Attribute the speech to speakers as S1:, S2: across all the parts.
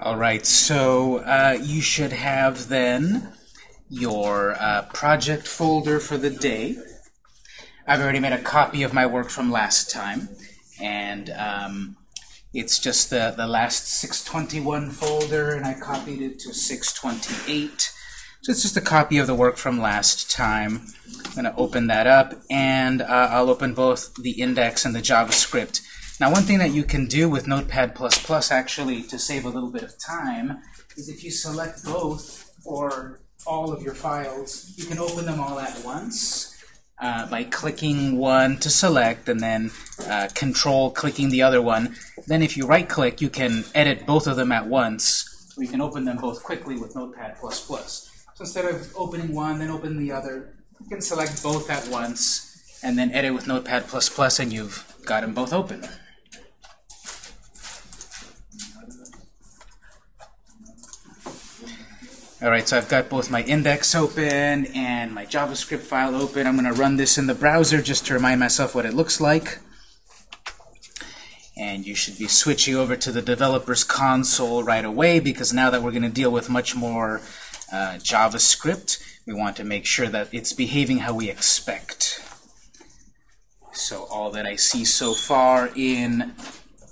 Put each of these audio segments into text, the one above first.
S1: All right, so uh, you should have then your uh, project folder for the day. I've already made a copy of my work from last time, and um, it's just the, the last 621 folder, and I copied it to 628. So it's just a copy of the work from last time. I'm going to open that up, and uh, I'll open both the index and the JavaScript. Now, one thing that you can do with Notepad++ actually to save a little bit of time is if you select both or all of your files, you can open them all at once uh, by clicking one to select and then uh, control clicking the other one. Then if you right click, you can edit both of them at once. You can open them both quickly with Notepad++. So instead of opening one, then open the other, you can select both at once and then edit with Notepad++ and you've got them both open. All right, so I've got both my index open and my JavaScript file open. I'm going to run this in the browser just to remind myself what it looks like. And you should be switching over to the developer's console right away because now that we're going to deal with much more uh, JavaScript, we want to make sure that it's behaving how we expect. So all that I see so far in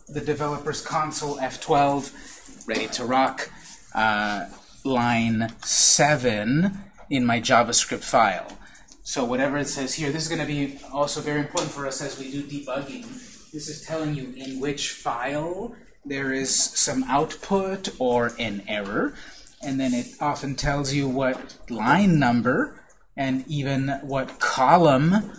S1: the developer's console, F12, ready to rock. Uh, line 7 in my JavaScript file. So whatever it says here, this is going to be also very important for us as we do debugging. This is telling you in which file there is some output or an error. And then it often tells you what line number and even what column.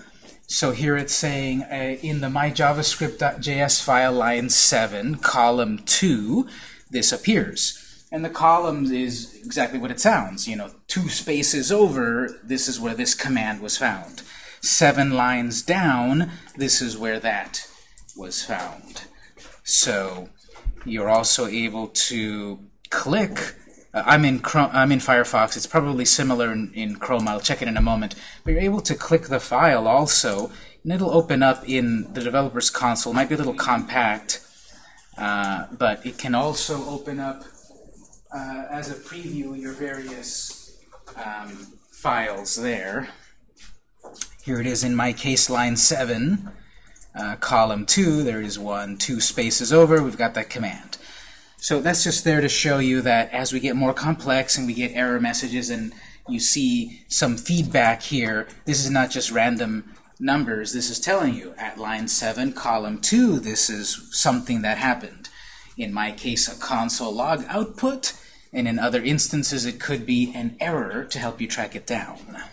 S1: So here it's saying uh, in the myjavascript.js file, line 7, column 2, this appears. And the columns is exactly what it sounds. You know, two spaces over, this is where this command was found. Seven lines down, this is where that was found. So you're also able to click. Uh, I'm in Chrome, I'm in Firefox. It's probably similar in, in Chrome. I'll check it in a moment. But you're able to click the file also, and it'll open up in the developer's console. It might be a little compact, uh, but it can also open up uh, as a preview your various um, files there. Here it is in my case, line 7, uh, column 2. There is one, two spaces over. We've got that command. So that's just there to show you that as we get more complex and we get error messages and you see some feedback here, this is not just random numbers. This is telling you at line 7, column 2, this is something that happened. In my case, a console log output, and in other instances it could be an error to help you track it down.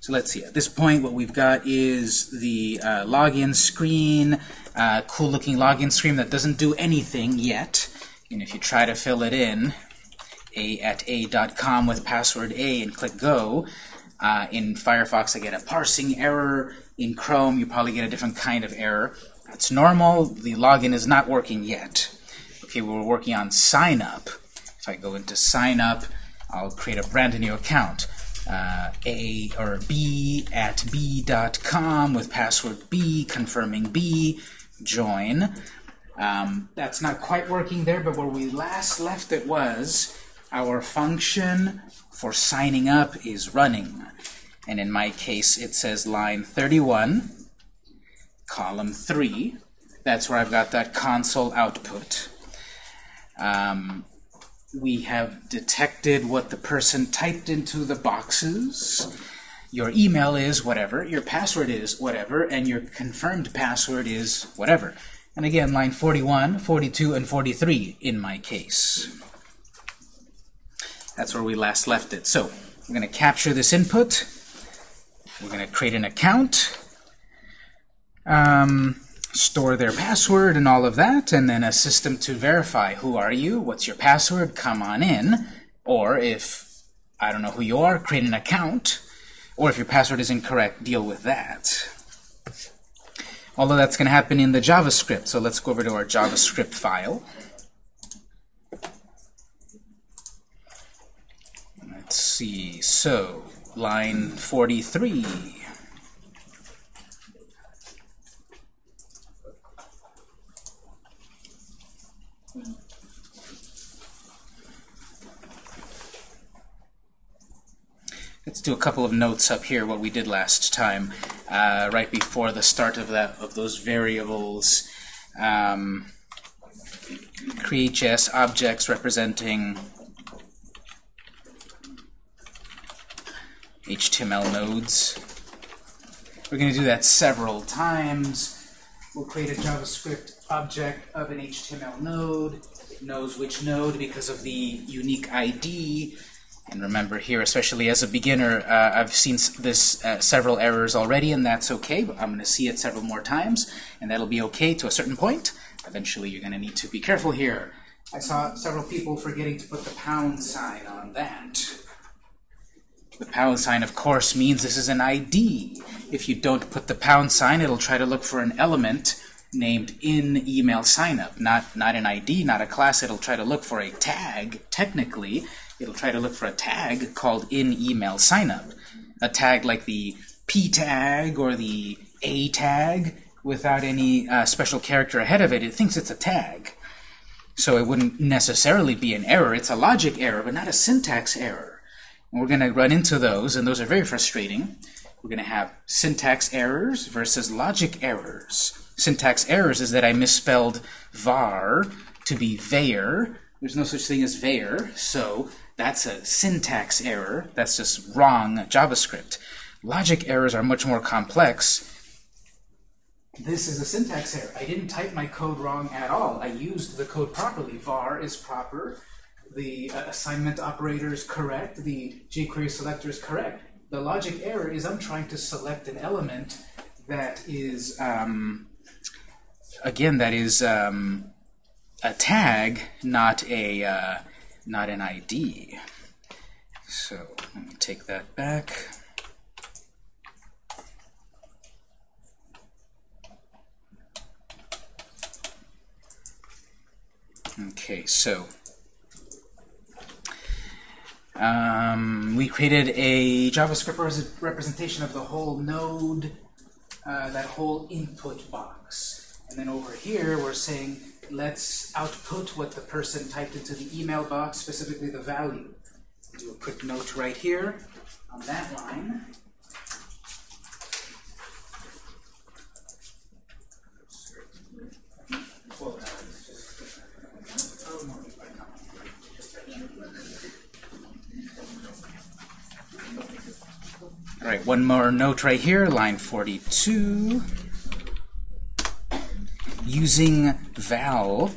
S1: So let's see. At this point, what we've got is the uh, login screen, uh, cool-looking login screen that doesn't do anything yet. And if you try to fill it in, a at a.com with password a and click go, uh, in Firefox I get a parsing error. In Chrome, you probably get a different kind of error. That's normal. The login is not working yet. Okay, we're working on sign up. If I go into sign up, I'll create a brand new account. Uh, a or b at b.com with password b, confirming b, join. Um, that's not quite working there, but where we last left it was our function for signing up is running. And in my case, it says line 31, column 3. That's where I've got that console output. Um, we have detected what the person typed into the boxes. Your email is whatever, your password is whatever, and your confirmed password is whatever. And again, line 41, 42, and 43 in my case. That's where we last left it. So we're going to capture this input. We're going to create an account. Um, store their password and all of that, and then a system to verify who are you, what's your password, come on in. Or if I don't know who you are, create an account. Or if your password is incorrect, deal with that. Although that's going to happen in the JavaScript. So let's go over to our JavaScript file. Let's see. So, line 43. Do a couple of notes up here, what we did last time, uh, right before the start of that of those variables. Um, create.js objects representing HTML nodes. We're going to do that several times. We'll create a JavaScript object of an HTML node. It knows which node because of the unique ID. And remember here, especially as a beginner, uh, I've seen this uh, several errors already, and that's okay. I'm going to see it several more times, and that'll be okay to a certain point. Eventually, you're going to need to be careful here. I saw several people forgetting to put the pound sign on that. The pound sign, of course, means this is an ID. If you don't put the pound sign, it'll try to look for an element named in email signup, not, not an ID, not a class. It'll try to look for a tag, technically. It'll try to look for a tag called in email signup. A tag like the P tag or the A tag without any uh, special character ahead of it. It thinks it's a tag. So it wouldn't necessarily be an error. It's a logic error, but not a syntax error. And we're going to run into those, and those are very frustrating. We're going to have syntax errors versus logic errors. Syntax errors is that I misspelled var to be var. There's no such thing as var, so that's a syntax error. That's just wrong JavaScript. Logic errors are much more complex. This is a syntax error. I didn't type my code wrong at all. I used the code properly. var is proper. The uh, assignment operator is correct. The jQuery selector is correct. The logic error is I'm trying to select an element that is, um, again, that is um, a tag, not a uh, not an ID. So let me take that back. Okay, so um, we created a JavaScript representation of the whole node, uh, that whole input box. And then over here, we're saying, let's output what the person typed into the email box, specifically the value. Do a quick note right here on that line. All right, one more note right here, line 42. Using val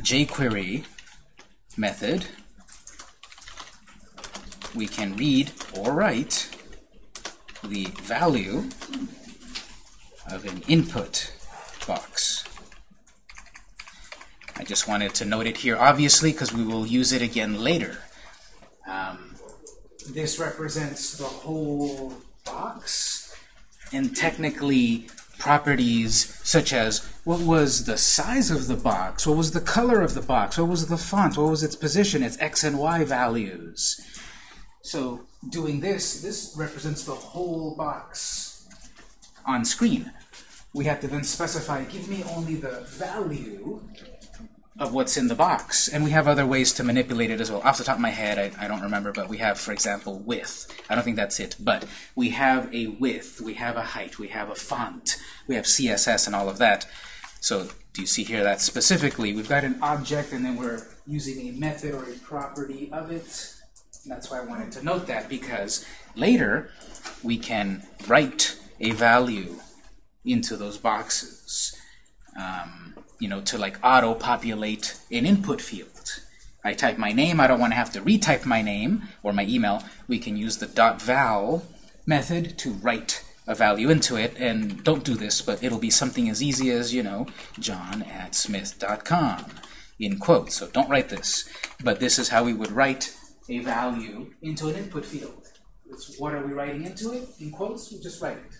S1: jQuery method, we can read or write the value of an input box. I just wanted to note it here, obviously, because we will use it again later. Um, this represents the whole box, and technically properties such as what was the size of the box, what was the color of the box, what was the font, what was its position, its x and y values. So doing this, this represents the whole box on screen. We have to then specify, give me only the value of what's in the box. And we have other ways to manipulate it as well. Off the top of my head, I, I, don't remember, but we have, for example, width. I don't think that's it, but we have a width, we have a height, we have a font, we have CSS and all of that. So do you see here that specifically we've got an object and then we're using a method or a property of it. That's why I wanted to note that because later we can write a value into those boxes. Um, you know, to like auto-populate an input field. I type my name, I don't want to have to retype my name or my email. We can use the dot .val method to write a value into it, and don't do this, but it'll be something as easy as, you know, john at smith.com, in quotes. So don't write this. But this is how we would write a value into an input field. It's what are we writing into it? In quotes, we just write it.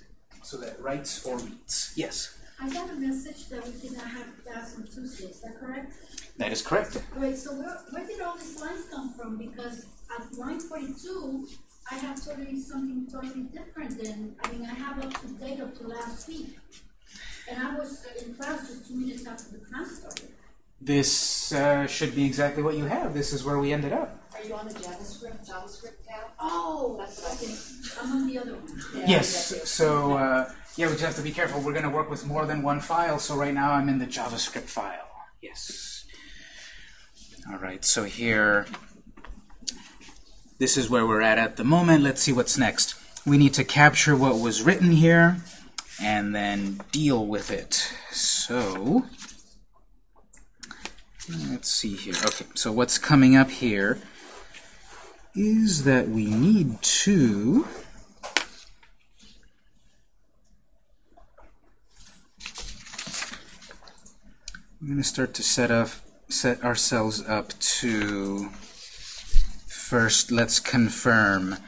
S1: So that writes or reads. Yes?
S2: I got a message that we did not have class on Tuesday. Is that correct?
S1: That is correct.
S2: Wait, so where, where did all these lines come from? Because at line 42, I have totally something totally different than, I mean, I have up to date up to last week. And I was in class just two minutes after the class started.
S1: This uh, should be exactly what you have. This is where we ended up.
S3: Are you on the JavaScript, JavaScript tab?
S2: Oh,
S3: That's what I think.
S2: I'm on the other one.
S3: Yeah,
S1: Yes, so, uh, yeah, we just have to be careful. We're going to work with more than one file, so right now I'm in the JavaScript file. Yes. All right, so here, this is where we're at at the moment. Let's see what's next. We need to capture what was written here and then deal with it. So, let's see here. Okay, so what's coming up here is that we need to We're going to start to set up set ourselves up to first let's confirm.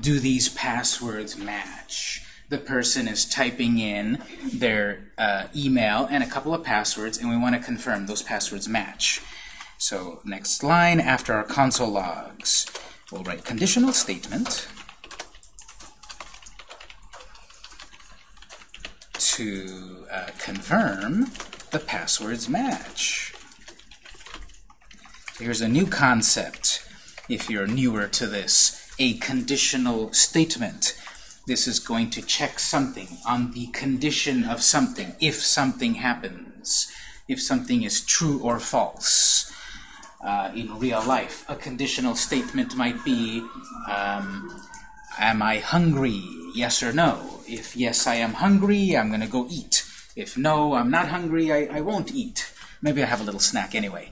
S1: Do these passwords match? The person is typing in their uh, email and a couple of passwords and we want to confirm those passwords match. So next line after our console logs we'll write conditional statement to uh, confirm the passwords match. Here's a new concept, if you're newer to this, a conditional statement. This is going to check something on the condition of something, if something happens, if something is true or false. Uh, in real life, a conditional statement might be, um, am I hungry? Yes or no? If yes, I am hungry, I'm going to go eat. If no, I'm not hungry, I, I won't eat. Maybe I have a little snack anyway.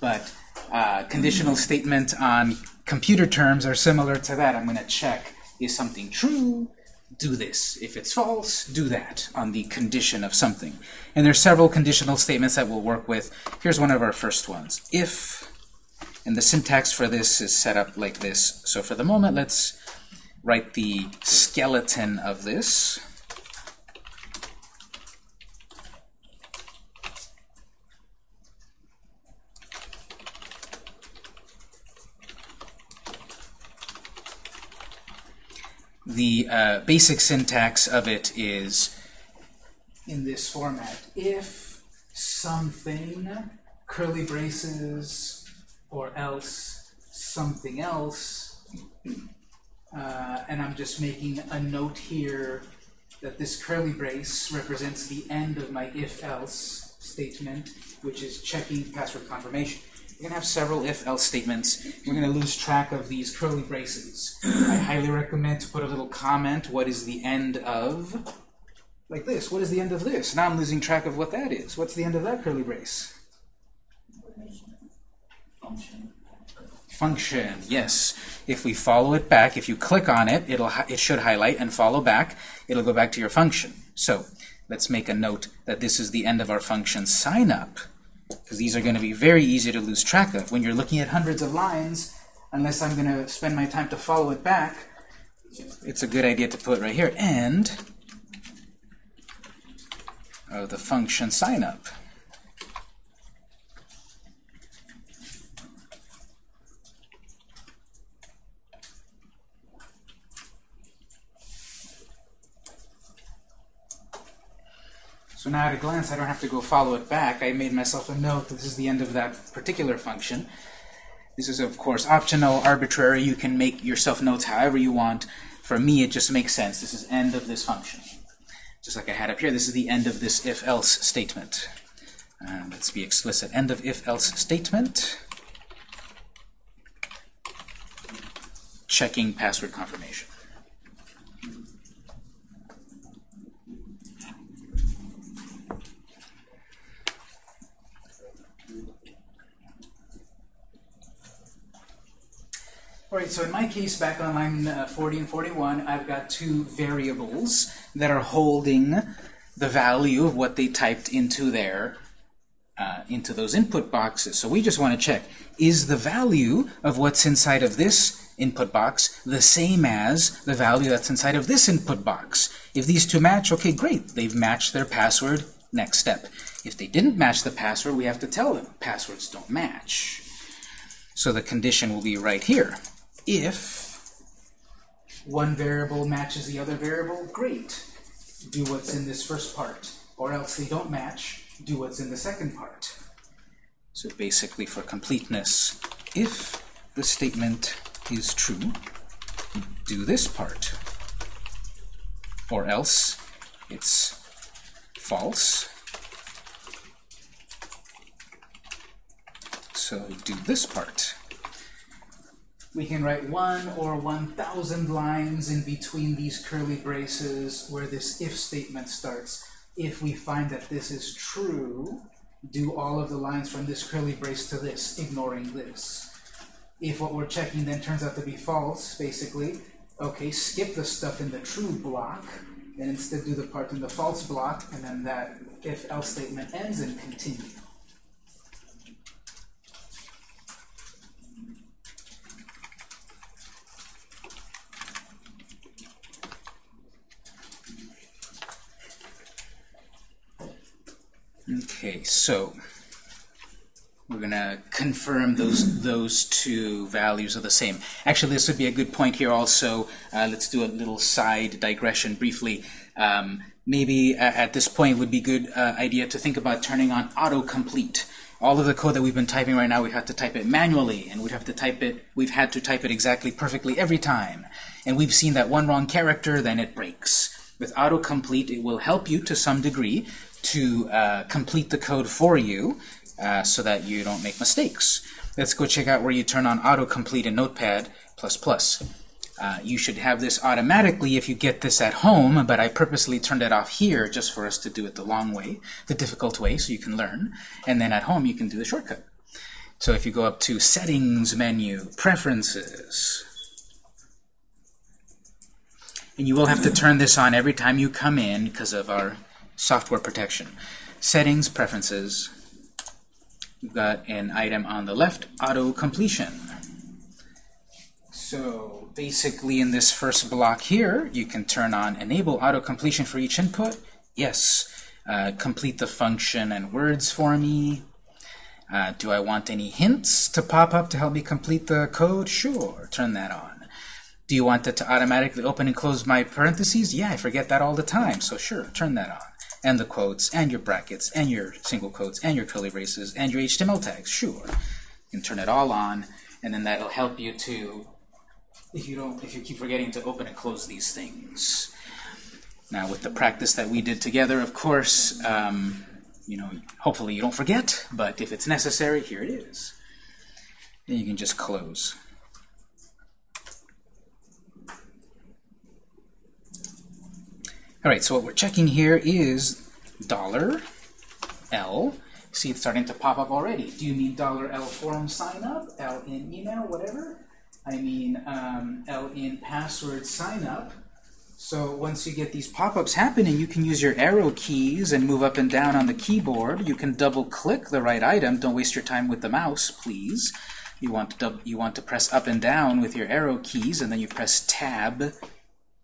S1: But uh, conditional statement on computer terms are similar to that. I'm going to check, is something true? Do this. If it's false, do that on the condition of something. And there's several conditional statements that we'll work with. Here's one of our first ones. If, and the syntax for this is set up like this. So for the moment, let's write the skeleton of this. The uh, basic syntax of it is in this format. If something, curly braces, or else something else, uh, and I'm just making a note here that this curly brace represents the end of my if-else statement, which is checking password confirmation. You're going to have several if-else statements. We're going to lose track of these curly braces. I highly recommend to put a little comment, what is the end of, like this, what is the end of this? Now I'm losing track of what that is. What's the end of that curly brace? Function, Function, yes. If we follow it back, if you click on it, it'll it should highlight and follow back. It'll go back to your function. So let's make a note that this is the end of our function sign up, because these are going to be very easy to lose track of. When you're looking at hundreds of lines, unless I'm going to spend my time to follow it back, it's a good idea to put right here. and of the function sign up. So now at a glance, I don't have to go follow it back. I made myself a note that this is the end of that particular function. This is, of course, optional, arbitrary. You can make yourself notes however you want. For me, it just makes sense. This is end of this function. Just like I had up here, this is the end of this if-else statement. Um, let's be explicit. End of if-else statement. Checking password confirmation. All right, so in my case, back on line uh, 40 and 41, I've got two variables that are holding the value of what they typed into their uh, into those input boxes. So we just want to check, is the value of what's inside of this input box the same as the value that's inside of this input box? If these two match, okay, great. They've matched their password. Next step. If they didn't match the password, we have to tell them passwords don't match. So the condition will be right here. If one variable matches the other variable, great. Do what's in this first part. Or else they don't match, do what's in the second part. So basically for completeness, if the statement is true, do this part. Or else it's false. So do this part. We can write one or 1,000 lines in between these curly braces where this if statement starts. If we find that this is true, do all of the lines from this curly brace to this, ignoring this. If what we're checking then turns out to be false, basically, okay, skip the stuff in the true block, and instead do the part in the false block, and then that if-else statement ends and continue. Okay, so we're gonna confirm those those two values are the same. Actually, this would be a good point here also. Uh, let's do a little side digression briefly. Um, maybe uh, at this point would be good uh, idea to think about turning on autocomplete. All of the code that we've been typing right now, we have to type it manually, and we'd have to type it. We've had to type it exactly perfectly every time, and we've seen that one wrong character, then it breaks. With autocomplete, it will help you to some degree to uh, complete the code for you uh, so that you don't make mistakes. Let's go check out where you turn on autocomplete in Notepad++. Uh, you should have this automatically if you get this at home, but I purposely turned it off here just for us to do it the long way, the difficult way, so you can learn. And then at home you can do the shortcut. So if you go up to Settings menu, Preferences, and you will have to turn this on every time you come in because of our software protection. Settings, Preferences. We've got an item on the left, Auto Completion. So basically in this first block here, you can turn on Enable Auto Completion for each input. Yes. Uh, complete the function and words for me. Uh, do I want any hints to pop up to help me complete the code? Sure, turn that on. Do you want it to automatically open and close my parentheses? Yeah, I forget that all the time, so sure, turn that on. And the quotes, and your brackets, and your single quotes, and your curly braces, and your HTML tags, sure. You can turn it all on, and then that'll help you to, if you don't, if you keep forgetting to open and close these things. Now, with the practice that we did together, of course, um, you know, hopefully you don't forget, but if it's necessary, here it is. Then you can just close. All right, so what we're checking here is dollar $L. See, it's starting to pop up already. Do you mean dollar $L form sign up, L in email, whatever? I mean um, L in password sign up. So once you get these pop-ups happening, you can use your arrow keys and move up and down on the keyboard. You can double-click the right item. Don't waste your time with the mouse, please. You want to you want to press up and down with your arrow keys, and then you press Tab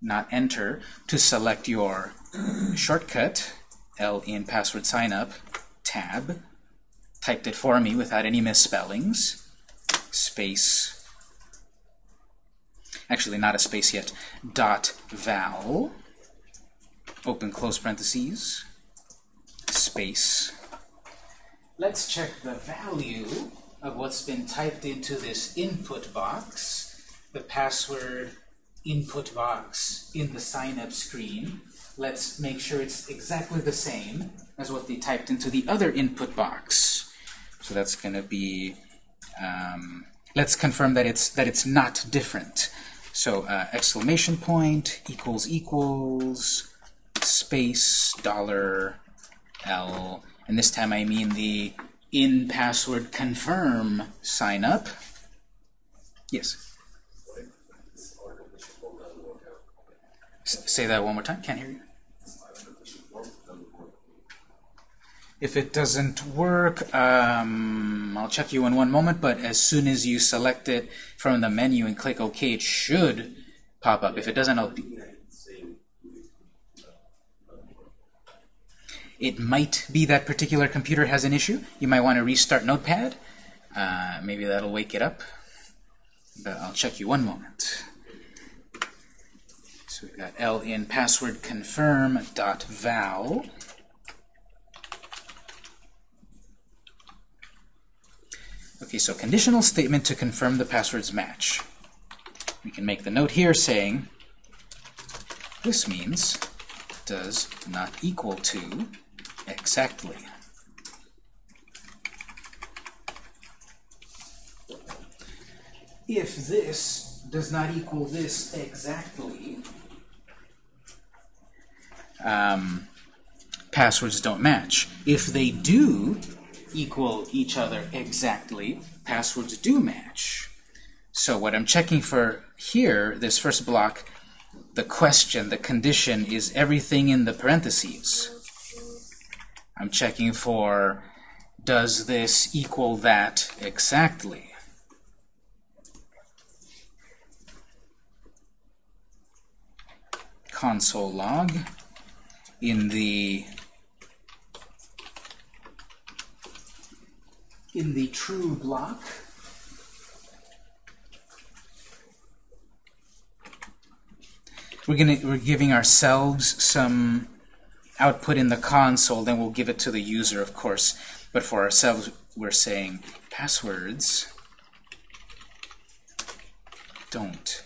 S1: not enter, to select your shortcut, L in password sign up, tab, typed it for me without any misspellings, space, actually not a space yet, dot val, open close parentheses, space. Let's check the value of what's been typed into this input box, the password input box in the sign-up screen. Let's make sure it's exactly the same as what they typed into the other input box. So that's going to be, um, let's confirm that it's, that it's not different. So uh, exclamation point equals equals space dollar L, and this time I mean the in password confirm sign up. Yes. Say that one more time. Can't hear you. If it doesn't work, um, I'll check you in one moment, but as soon as you select it from the menu and click OK, it should pop up. If it doesn't, I'll it might be that particular computer has an issue. You might want to restart Notepad. Uh, maybe that'll wake it up. But I'll check you one moment. We've got L in password confirm dot val. Okay, so conditional statement to confirm the passwords match. We can make the note here saying this means does not equal to exactly. If this does not equal this exactly, um, passwords don't match. If they do equal each other exactly, passwords do match. So what I'm checking for here, this first block, the question, the condition, is everything in the parentheses. I'm checking for does this equal that exactly? Console log in the in the true block. We're gonna we're giving ourselves some output in the console then we'll give it to the user of course. But for ourselves we're saying passwords don't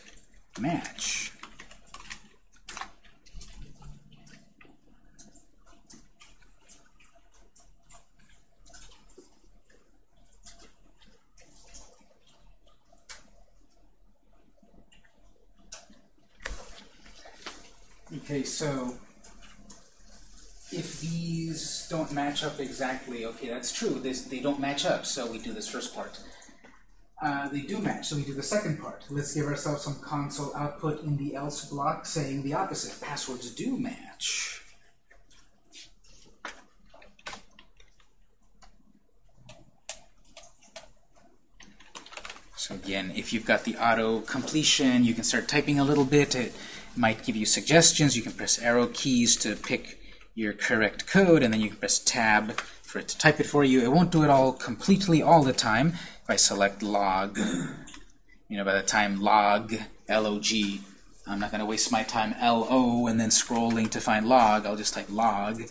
S1: match Okay, so if these don't match up exactly, okay, that's true. This, they don't match up, so we do this first part. Uh, they do match, so we do the second part. Let's give ourselves some console output in the else block saying the opposite. Passwords do match. So again, if you've got the auto completion, you can start typing a little bit. It might give you suggestions. You can press arrow keys to pick your correct code, and then you can press tab for it to type it for you. It won't do it all completely all the time. If I select log, you know, by the time log, L-O-G, I'm not going to waste my time L-O and then scrolling to find log. I'll just type log,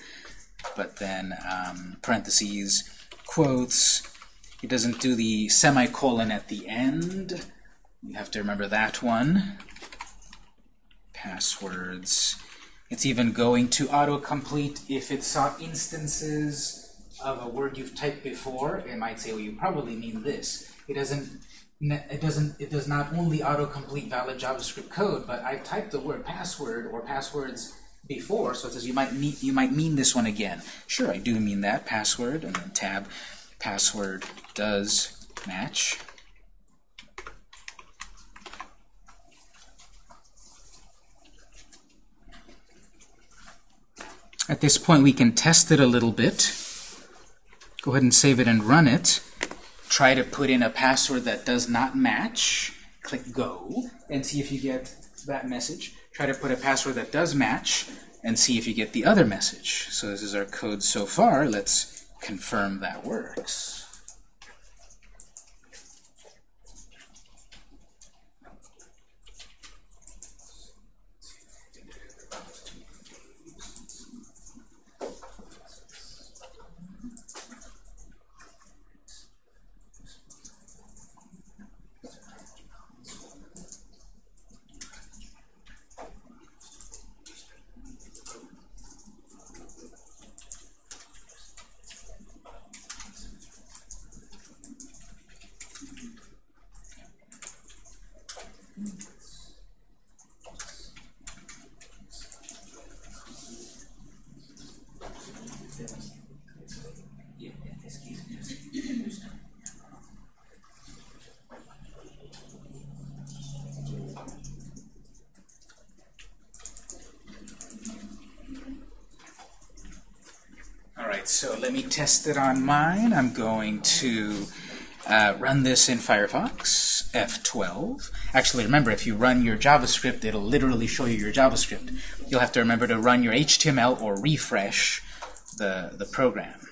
S1: but then um, parentheses, quotes. It doesn't do the semicolon at the end. You have to remember that one passwords. It's even going to autocomplete if it saw instances of a word you've typed before. It might say, "Well, you probably mean this." It doesn't. It doesn't. It does not only autocomplete valid JavaScript code, but I've typed the word password or passwords before, so it says you might mean you might mean this one again. Sure, I do mean that password, and then tab password does match. At this point, we can test it a little bit. Go ahead and save it and run it. Try to put in a password that does not match. Click Go and see if you get that message. Try to put a password that does match and see if you get the other message. So this is our code so far. Let's confirm that works. so let me test it on mine. I'm going to uh, run this in Firefox, F12. Actually, remember, if you run your JavaScript, it'll literally show you your JavaScript. You'll have to remember to run your HTML or refresh the, the program.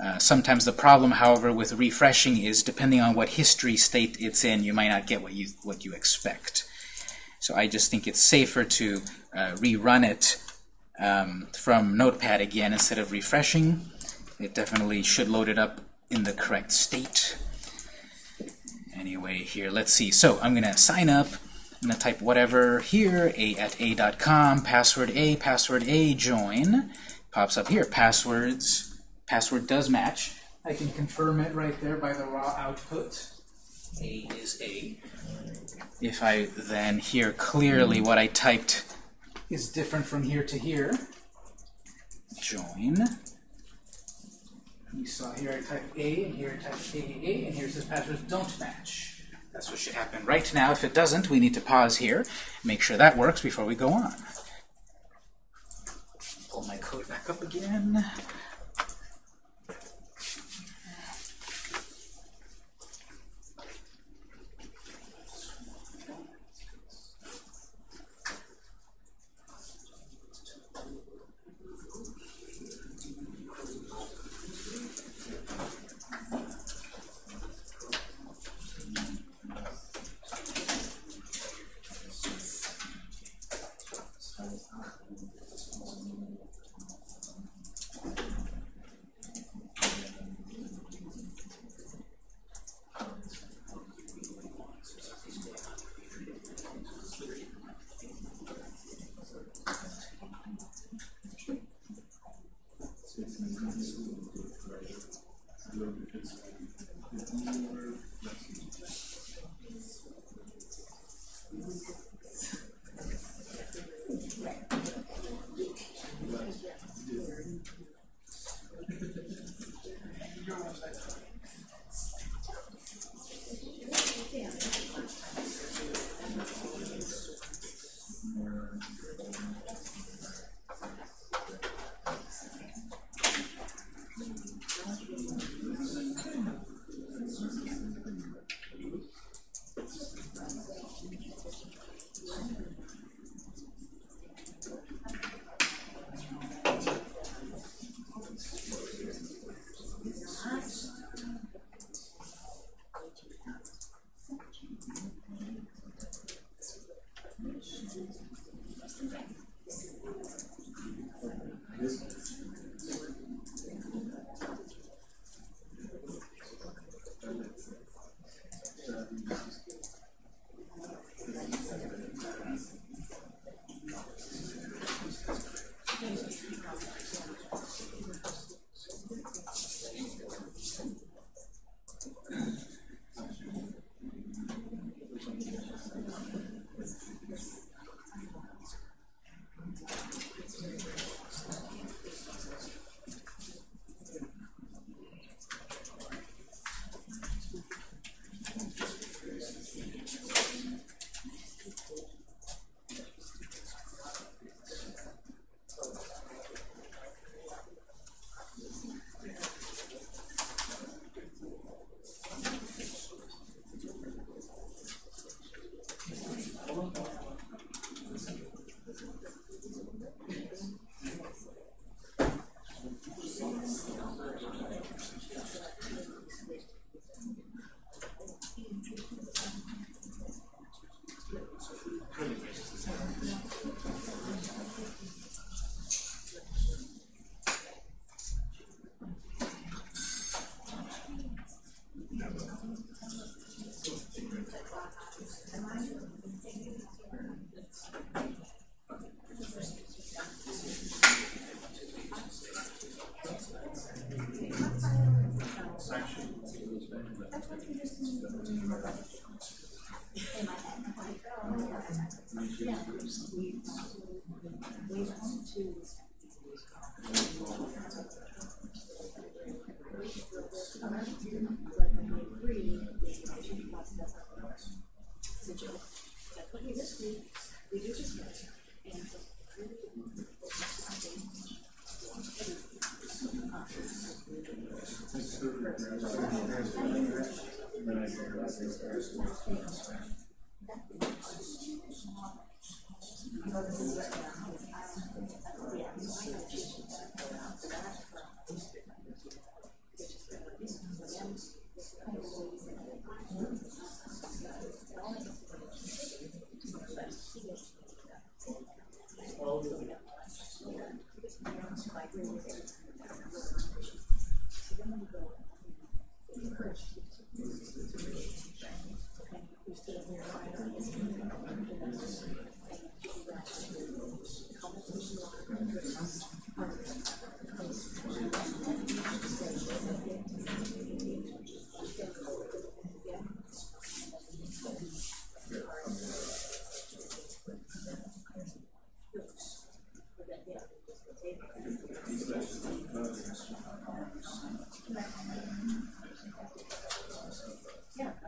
S1: Uh, sometimes the problem, however, with refreshing is depending on what history state it's in, you might not get what you what you expect. So I just think it's safer to uh, rerun it um, from Notepad again instead of refreshing. It definitely should load it up in the correct state. Anyway, here, let's see. So I'm going to sign up. I'm going to type whatever here, a at a.com, password a, password a, join. Pops up here, passwords. Password does match. I can confirm it right there by the raw output. A is A. If I then hear clearly what I typed is different from here to here, join. You saw here I type A, and here I typed AAA, and here it says passwords don't match. That's what should happen right now. If it doesn't, we need to pause here, make sure that works before we go on. Pull my code back up again.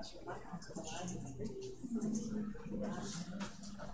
S4: Thank you.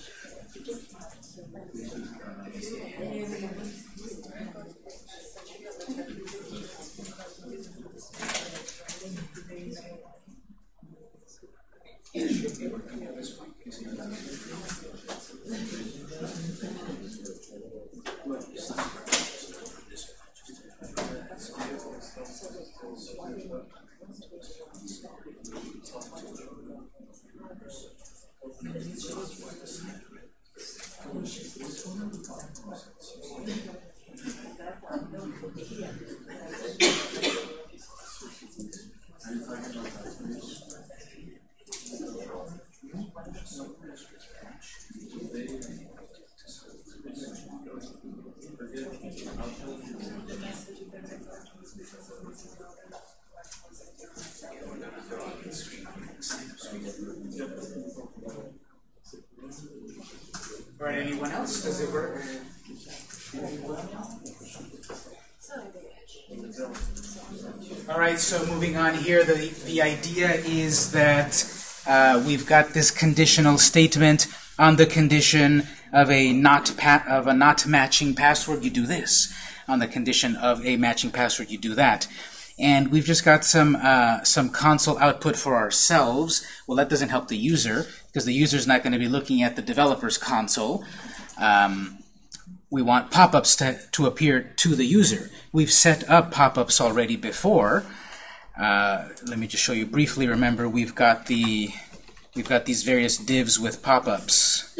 S1: All right, anyone else? Does it work? All right, so moving on here, the, the idea is that uh, we've got this conditional statement on the condition of a not of a not matching password, you do this. On the condition of a matching password, you do that. And we've just got some uh, some console output for ourselves. Well, that doesn't help the user because the user is not going to be looking at the developer's console. Um, we want pop-ups to, to appear to the user. We've set up pop-ups already before. Uh, let me just show you briefly. Remember, we've got the we've got these various divs with pop-ups.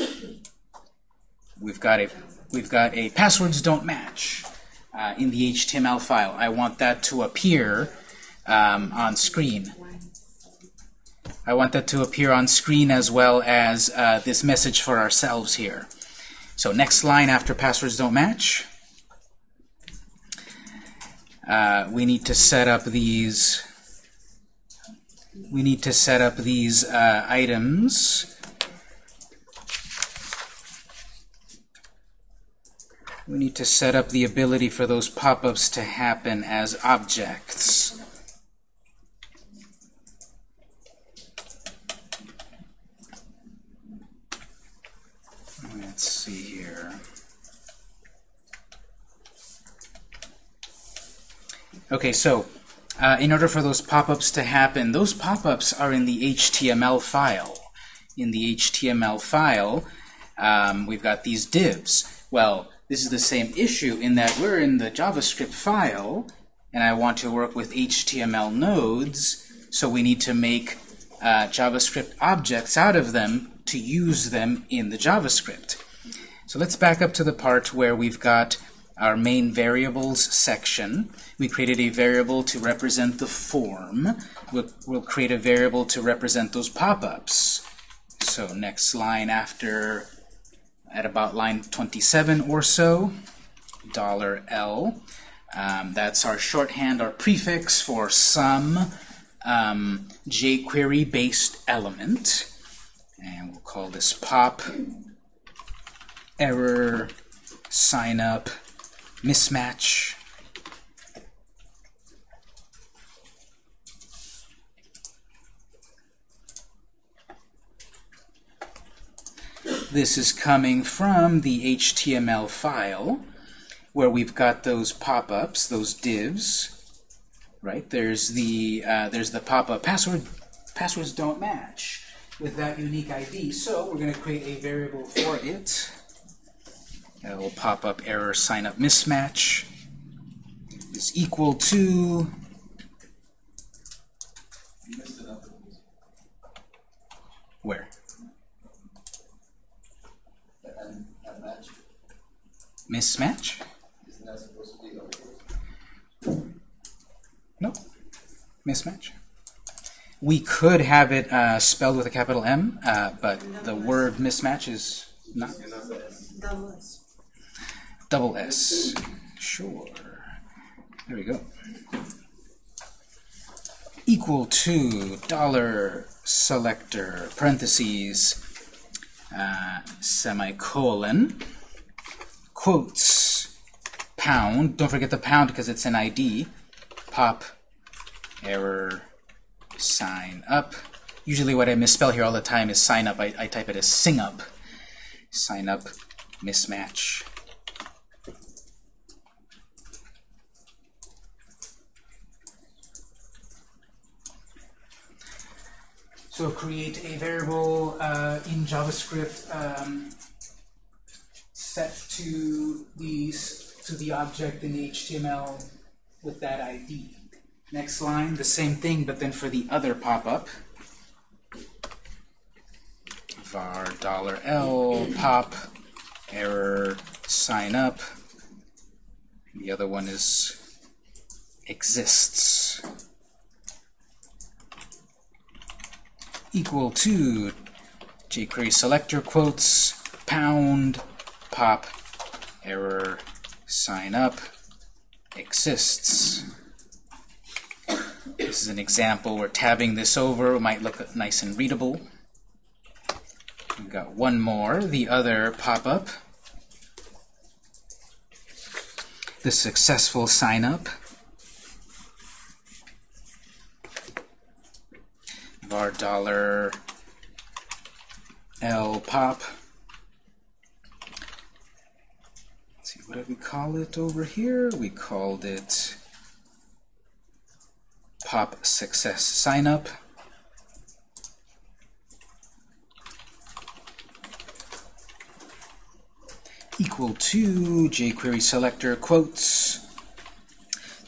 S1: We've got a we've got a passwords don't match uh, in the HTML file. I want that to appear um, on screen. I want that to appear on screen as well as uh, this message for ourselves here. So next line after passwords don't match, uh, we need to set up these. We need to set up these uh, items. We need to set up the ability for those pop-ups to happen as objects. Let's see here. Okay, so uh, in order for those pop-ups to happen, those pop-ups are in the HTML file. In the HTML file, um, we've got these divs. Well, this is the same issue in that we're in the JavaScript file, and I want to work with HTML nodes, so we need to make uh, JavaScript objects out of them to use them in the JavaScript. So let's back up to the part where we've got our main variables section. We created a variable to represent the form. We'll, we'll create a variable to represent those pop-ups. So next line after, at about line 27 or so, dollar $L. Um, that's our shorthand, our prefix for some um, jQuery-based element. And we'll call this pop error sign up mismatch. This is coming from the HTML file where we've got those pop-ups, those divs. Right there's the uh, there's the pop-up password passwords don't match with that unique ID. So we're going to create a variable for it. That will pop up error sign up mismatch is equal to where? Mismatch? No. Mismatch. We could have it uh, spelled with a capital M, uh, but the word mismatch is not double S. Sure. There we go. Equal to dollar selector parentheses uh, semicolon quotes pound. Don't forget the pound because it's an ID. Pop error sign up. Usually what I misspell here all the time is sign up. I, I type it as sing up. Sign up mismatch. So create a variable uh, in JavaScript um, set to these to the object in the HTML with that ID. Next line, the same thing, but then for the other pop-up, var dollar $L pop error sign up. The other one is exists. Equal to jQuery selector quotes pound pop error sign up exists. This is an example where tabbing this over might look nice and readable. We've got one more, the other pop-up. The successful sign-up. Var dollar $L pop. Let's see, what did we call it over here? We called it pop success sign up. Equal to jQuery selector quotes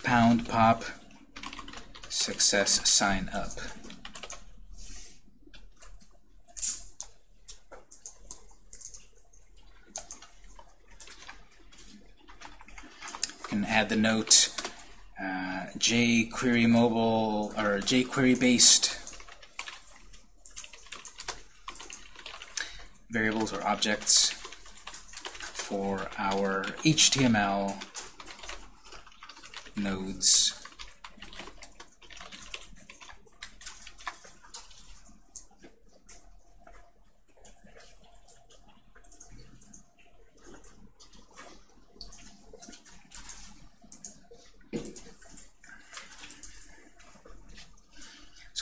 S1: pound pop success sign up. Add the note uh, jQuery mobile or jQuery based variables or objects for our HTML nodes.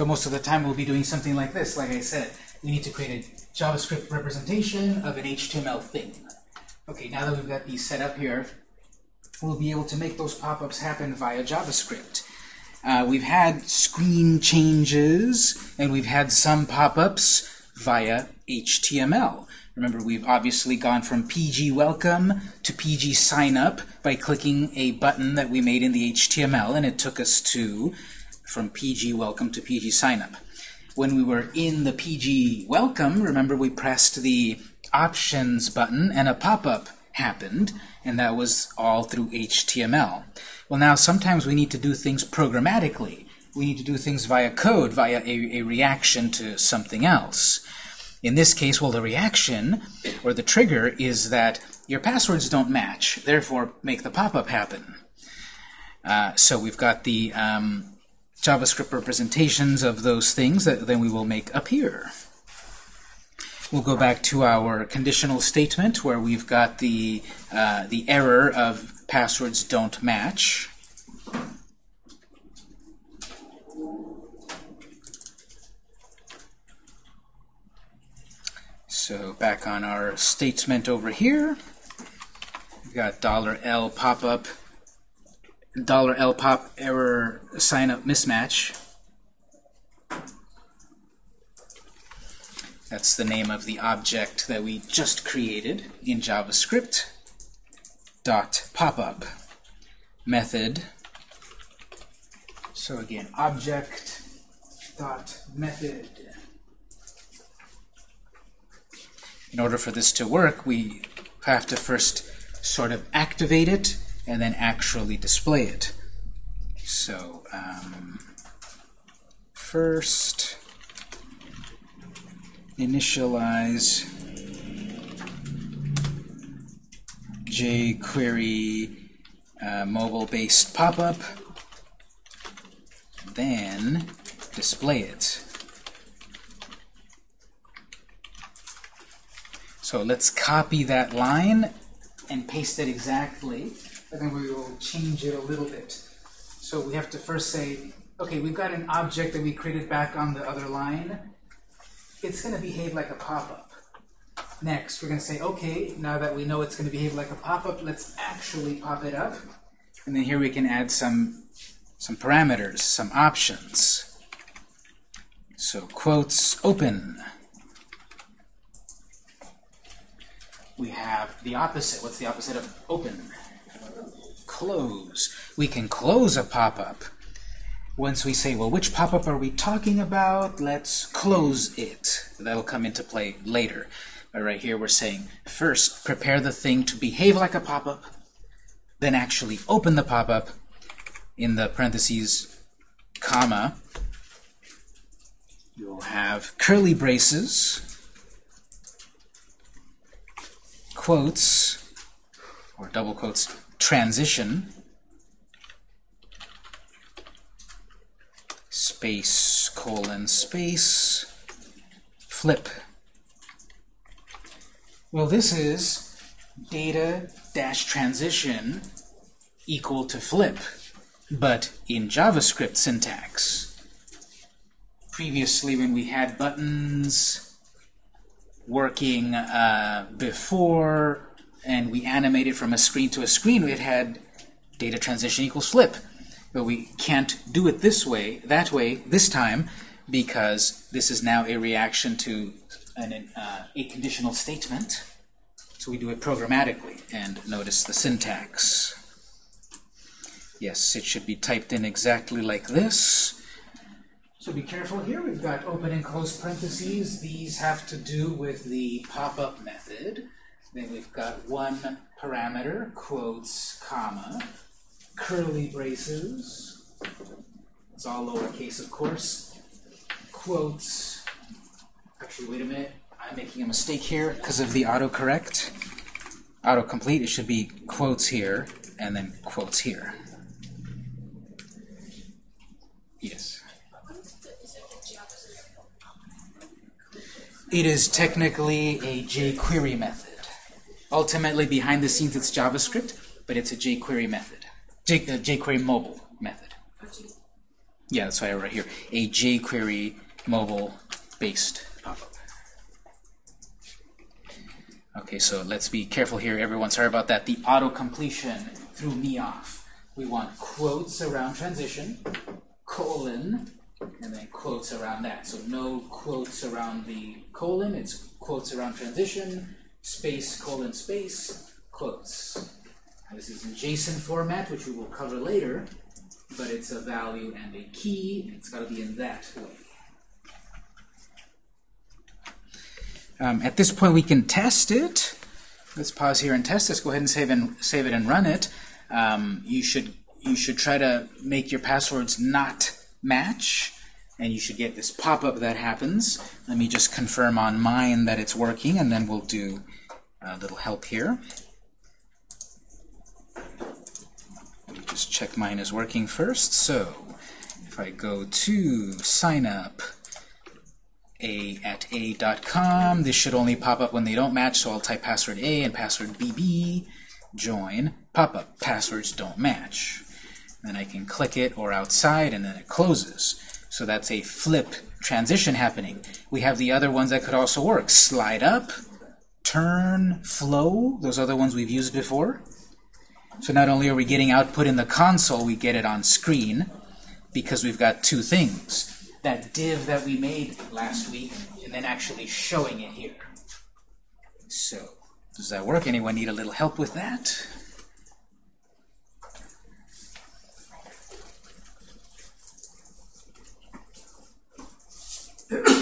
S1: So most of the time we'll be doing something like this. Like I said, we need to create a JavaScript representation of an HTML thing. Okay, now that we've got these set up here, we'll be able to make those pop-ups happen via JavaScript. Uh, we've had screen changes, and we've had some pop-ups via HTML. Remember, we've obviously gone from PG Welcome to PG Sign Up by clicking a button that we made in the HTML, and it took us to from PG Welcome to PG Sign Up. When we were in the PG Welcome, remember we pressed the Options button and a pop-up happened, and that was all through HTML. Well, now sometimes we need to do things programmatically. We need to do things via code, via a, a reaction to something else. In this case, well, the reaction, or the trigger, is that your passwords don't match, therefore make the pop-up happen. Uh, so we've got the um, JavaScript representations of those things that then we will make appear. We'll go back to our conditional statement where we've got the, uh, the error of passwords don't match. So back on our statement over here, we've got dollar $L pop-up, $L pop error sign up mismatch. That's the name of the object that we just created in JavaScript. Dot popup method. So again, object dot method. In order for this to work, we have to first sort of activate it and then actually display it. So um, first initialize jQuery uh, mobile-based pop-up, then display it. So let's copy that line and paste it exactly, and then we will change it a little bit. So we have to first say, okay, we've got an object that we created back on the other line. It's going to behave like a pop-up. Next, we're going to say, okay, now that we know it's going to behave like a pop-up, let's actually pop it up. And then here we can add some, some parameters, some options. So quotes open. We have the opposite. What's the opposite of open? Close. We can close a pop-up. Once we say, well, which pop-up are we talking about? Let's close it. That'll come into play later. But right here we're saying, first, prepare the thing to behave like a pop-up, then actually open the pop-up in the parentheses, comma. You'll have curly braces, quotes, or double quotes, transition, space, colon, space, flip. Well, this is data dash transition equal to flip, but in JavaScript syntax. Previously, when we had buttons working uh, before and we animated from a screen to a screen, it had data transition equals flip. But we can't do it this way, that way, this time, because this is now a reaction to an, uh, a conditional statement. So we do it programmatically, and notice the syntax. Yes, it should be typed in exactly like this. So be careful here. We've got open and close parentheses. These have to do with the pop-up method. Then we've got one parameter, quotes, comma, curly braces. It's all lowercase, of course. Quotes. Actually, wait a minute. I'm making a mistake here because of the autocorrect. Autocomplete, it should be quotes here and then quotes here. Yes. It is technically a jQuery method. Ultimately, behind the scenes, it's JavaScript, but it's a jQuery method. J, uh, jQuery mobile method. Yeah, that's why I wrote here. A jQuery mobile-based pop-up. Okay, so let's be careful here, everyone. Sorry about that. The auto-completion threw me off. We want quotes around transition, colon, and then quotes around that. So no quotes around the colon, it's quotes around transition, space, colon, space, quotes. Now, this is in JSON format, which we will cover later, but it's a value and a key. It's got to be in that way. Um, at this point, we can test it. Let's pause here and test this. Go ahead and save and save it and run it. Um, you should you should try to make your passwords not match, and you should get this pop-up that happens. Let me just confirm on mine that it's working, and then we'll do a little help here. Let me just check mine is working first. So if I go to sign up a at a.com, this should only pop up when they don't match, so I'll type password A and password BB, join, pop-up, passwords don't match. Then I can click it or outside, and then it closes. So that's a flip transition happening. We have the other ones that could also work. Slide up, turn, flow, those other ones we've used before. So not only are we getting output in the console, we get it on screen because we've got two things. That div that we made last week and then actually showing it here. So does that work? Anyone need a little help with that?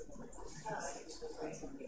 S4: Uh,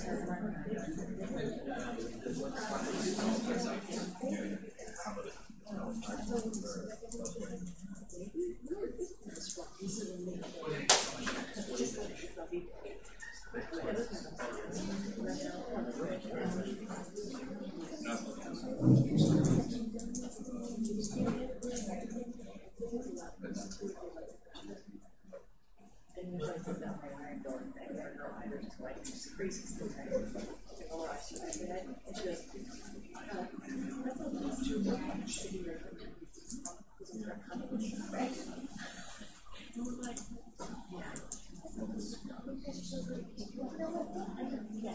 S4: Thank you. yeah.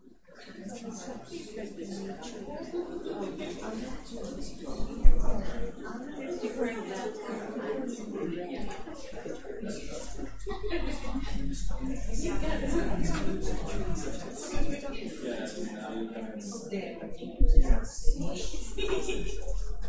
S1: Yeah.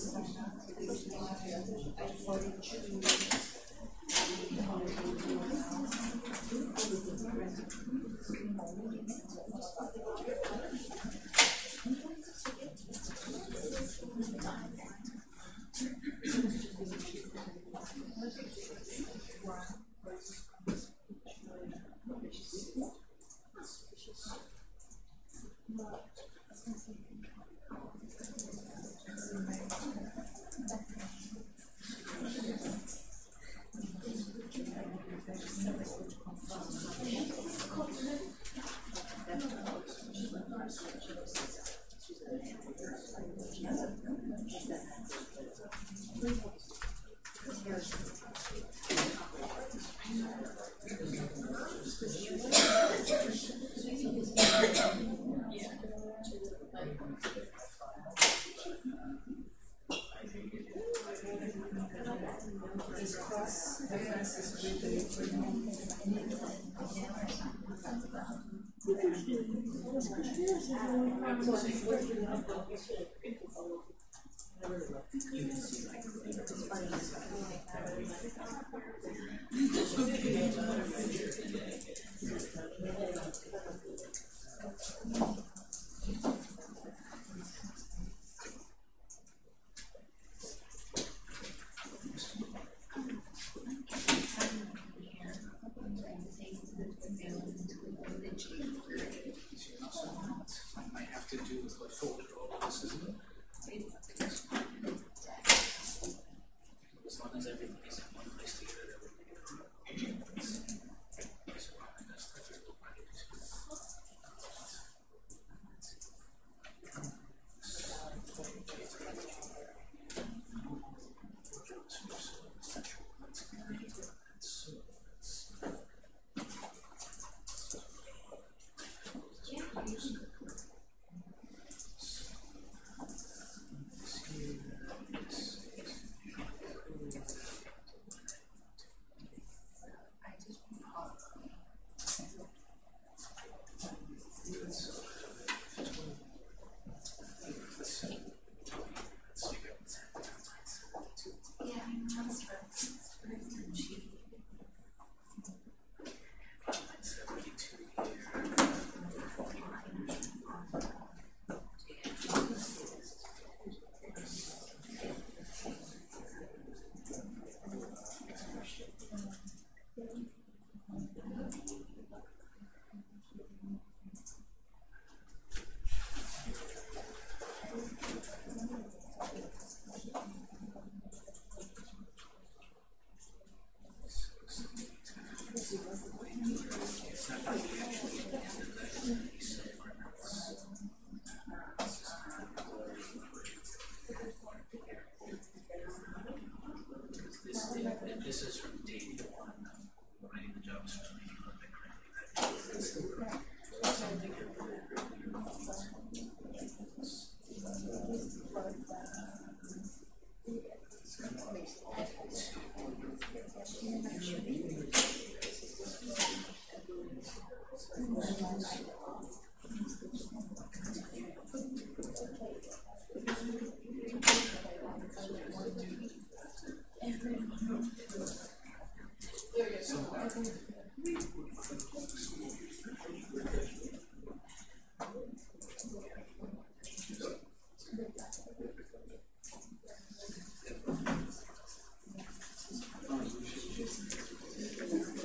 S1: Thank you.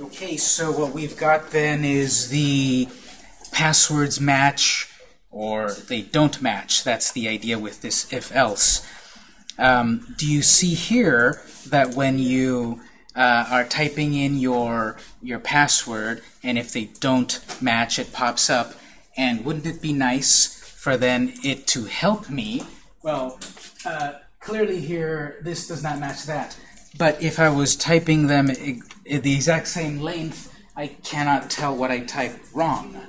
S1: Okay, so what we've got then is the passwords match or they don't match. That's the idea with this if-else. Um, do you see here that when you uh, are typing in your your password and if they don't match it pops up. And wouldn't it be nice for then it to help me? Well uh, clearly here this does not match that. But if I was typing them the exact same length I cannot tell what I typed wrong.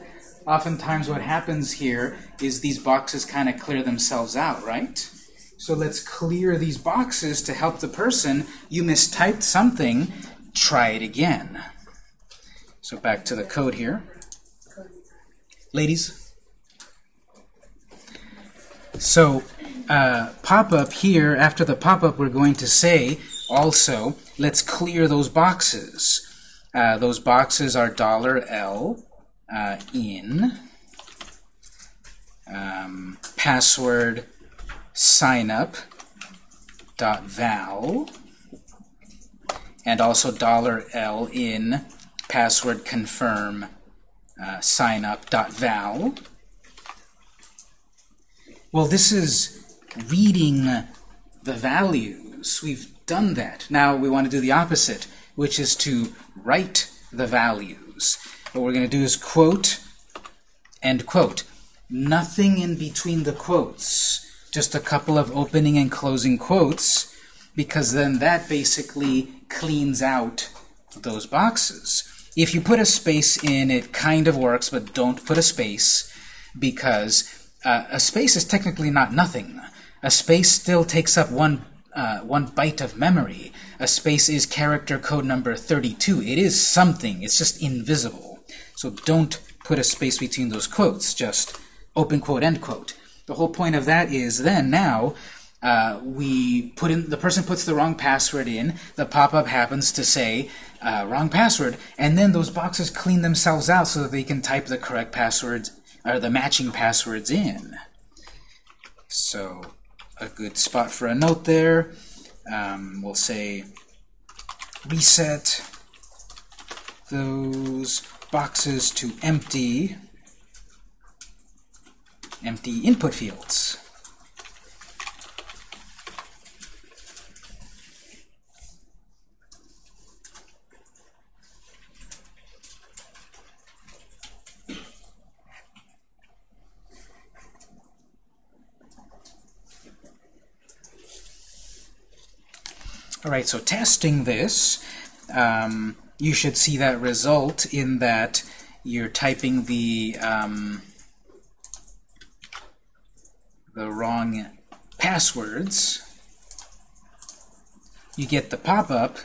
S1: Oftentimes what happens here is these boxes kind of clear themselves out right so let's clear these boxes to help the person. You mistyped something, try it again. So back to the code here. Ladies? So uh, pop-up here, after the pop-up we're going to say also, let's clear those boxes. Uh, those boxes are dollar $L uh, in um, password sign up dot val and also dollar $L in password confirm uh, sign up dot val. Well, this is reading the values. We've done that. Now we want to do the opposite, which is to write the values. What we're going to do is quote end quote. Nothing in between the quotes just a couple of opening and closing quotes, because then that basically cleans out those boxes. If you put a space in, it kind of works, but don't put a space, because uh, a space is technically not nothing. A space still takes up one, uh, one byte of memory. A space is character code number 32. It is something. It's just invisible. So don't put a space between those quotes. Just open quote, end quote. The whole point of that is then now uh, we put in the person puts the wrong password in. The pop-up happens to say uh, wrong password, and then those boxes clean themselves out so that they can type the correct passwords or the matching passwords in. So a good spot for a note there. Um, we'll say reset those boxes to empty empty input fields. All right, so testing this, um, you should see that result in that you're typing the um, the wrong passwords, you get the pop-up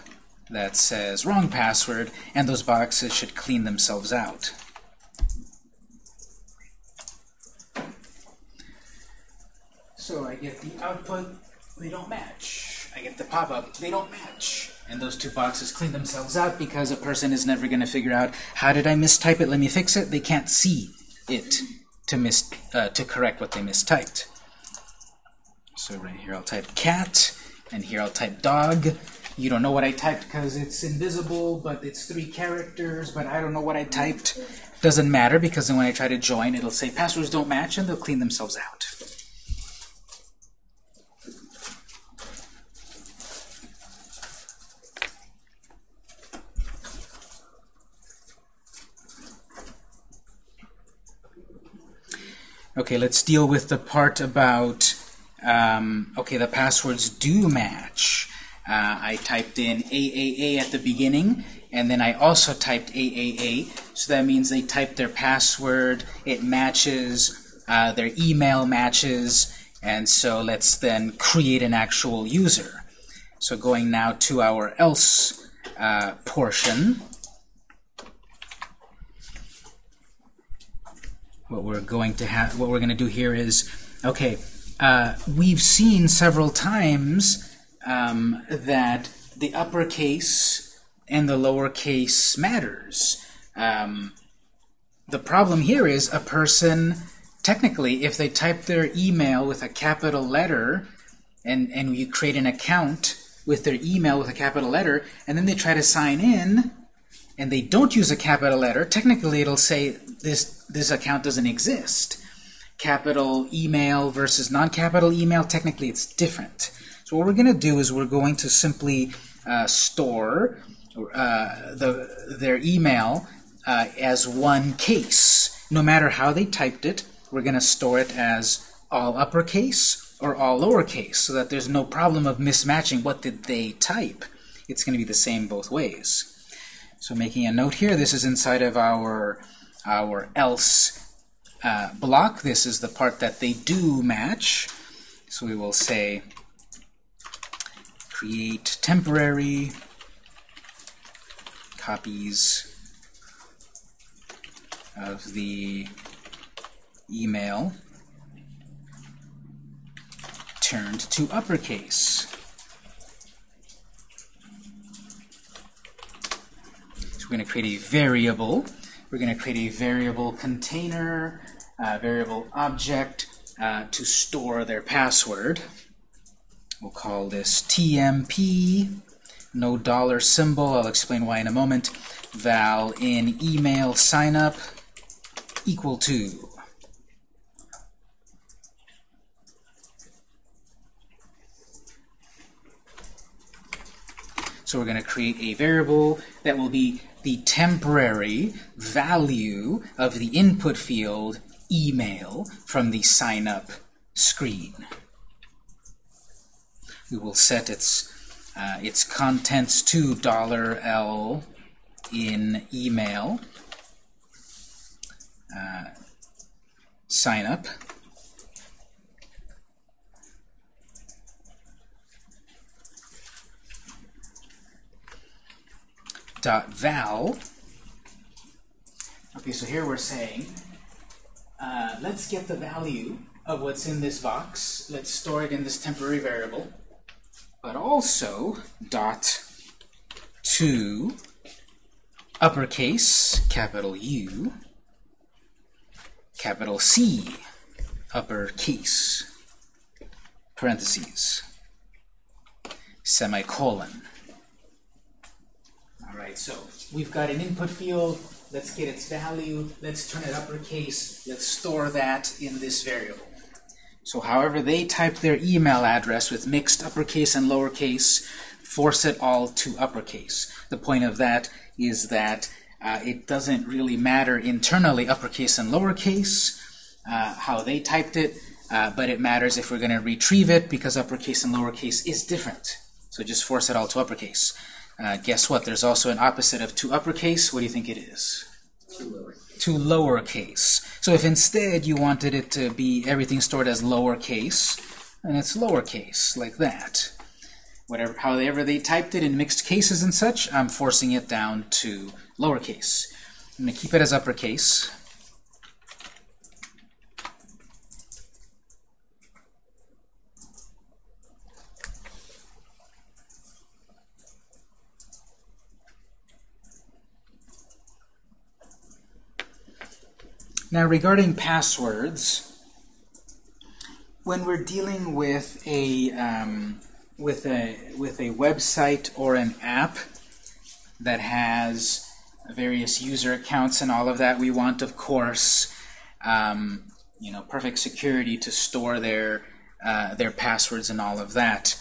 S1: that says wrong password, and those boxes should clean themselves out. So I get the output, they don't match. I get the pop-up, they don't match. And those two boxes clean themselves out because a person is never going to figure out, how did I mistype it, let me fix it? They can't see it to, mis uh, to correct what they mistyped. So right here I'll type cat, and here I'll type dog. You don't know what I typed because it's invisible, but it's three characters, but I don't know what I typed. Doesn't matter because then when I try to join, it'll say passwords don't match, and they'll clean themselves out. Okay, let's deal with the part about, um, okay, the passwords do match. Uh, I typed in AAA at the beginning, and then I also typed AAA, so that means they typed their password, it matches, uh, their email matches, and so let's then create an actual user. So going now to our else uh, portion, what we're going to have, what we're going to do here is, okay, uh, we've seen several times um, that the uppercase and the lowercase matters. Um, the problem here is a person technically, if they type their email with a capital letter and, and you create an account with their email with a capital letter, and then they try to sign in, and they don't use a capital letter, technically it'll say this, this account doesn't exist. Capital email versus non-capital email, technically it's different. So what we're going to do is we're going to simply uh, store uh, the, their email uh, as one case. No matter how they typed it, we're going to store it as all uppercase or all lowercase so that there's no problem of mismatching what did they type. It's going to be the same both ways. So making a note here, this is inside of our, our else uh, block. This is the part that they do match. So we will say create temporary copies of the email turned to uppercase. So we're going to create a variable. We're going to create a variable container, uh, variable object uh, to store their password. We'll call this TMP, no dollar symbol. I'll explain why in a moment. Val in email signup equal to. So we're going to create a variable that will be the temporary value of the input field email from the sign up screen. We will set its uh, its contents to dollar $L in email uh, sign up. Dot val. Okay, so here we're saying, uh, let's get the value of what's in this box. Let's store it in this temporary variable. But also dot to uppercase, capital U, capital C, uppercase, parentheses, semicolon. All right, so we've got an input field. Let's get its value. Let's turn it uppercase. Let's store that in this variable. So however they type their email address with mixed uppercase and lowercase, force it all to uppercase. The point of that is that uh, it doesn't really matter internally uppercase and lowercase, uh, how they typed it, uh, but it matters if we're going to retrieve it because uppercase and lowercase is different. So just force it all to uppercase. Uh, guess what? There's also an opposite of to uppercase. What do you think it is? To lowercase. So if instead you wanted it to be everything stored as lowercase, and it's lowercase, like that. Whatever, however they typed it in mixed cases and such, I'm forcing it down to lowercase. I'm going to keep it as uppercase. Now regarding passwords, when we're dealing with a um, with a with a website or an app that has various user accounts and all of that, we want, of course, um, you know, perfect security to store their uh, their passwords and all of that.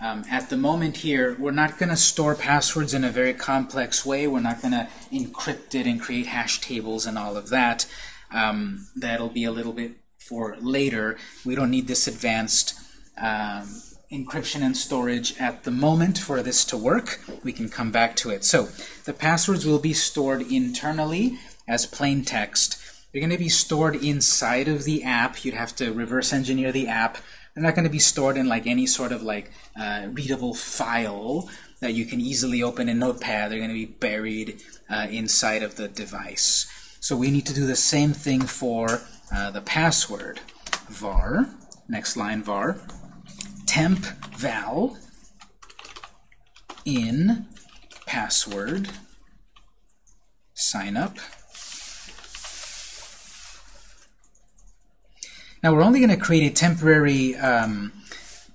S1: Um, at the moment here, we're not going to store passwords in a very complex way. We're not going to encrypt it and create hash tables and all of that. Um, that'll be a little bit for later. We don't need this advanced um, encryption and storage at the moment for this to work. We can come back to it. So the passwords will be stored internally as plain text. They're going to be stored inside of the app. You'd have to reverse engineer the app. They're not going to be stored in like any sort of like uh, readable file that you can easily open in Notepad. They're going to be buried uh, inside of the device. So we need to do the same thing for uh, the password. var, next line var, temp val in password. Sign up. Now we're only going to create a temporary um,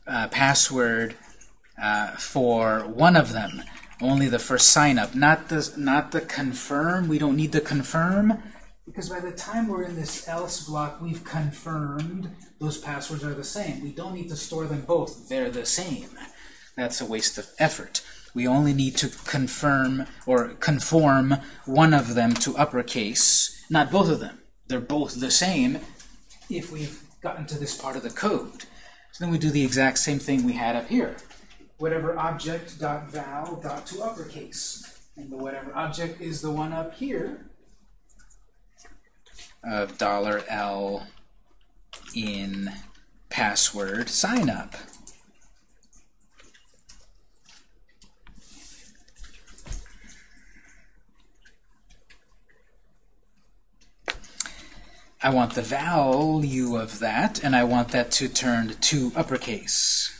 S1: uh, password uh, for one of them, only the first sign up, not the not the confirm. We don't need the confirm because by the time we're in this else block, we've confirmed those passwords are the same. We don't need to store them both; they're the same. That's a waste of effort. We only need to confirm or conform one of them to uppercase, not both of them. They're both the same if we've gotten to this part of the code. So then we do the exact same thing we had up here. Whatever object dot val dot to uppercase. And the whatever object is the one up here of dollar $L in password sign up. I want the value of that, and I want that to turn to uppercase.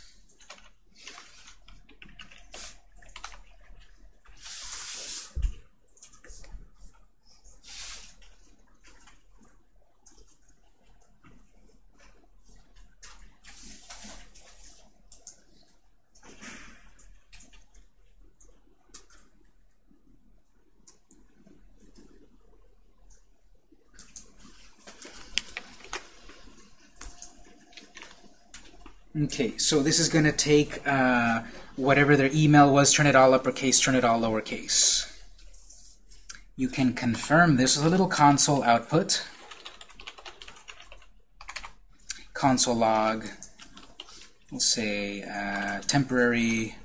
S1: Okay, so this is going to take uh, whatever their email was, turn it all uppercase, turn it all lowercase. You can confirm this with a little console output. Console log, we'll say uh, temporary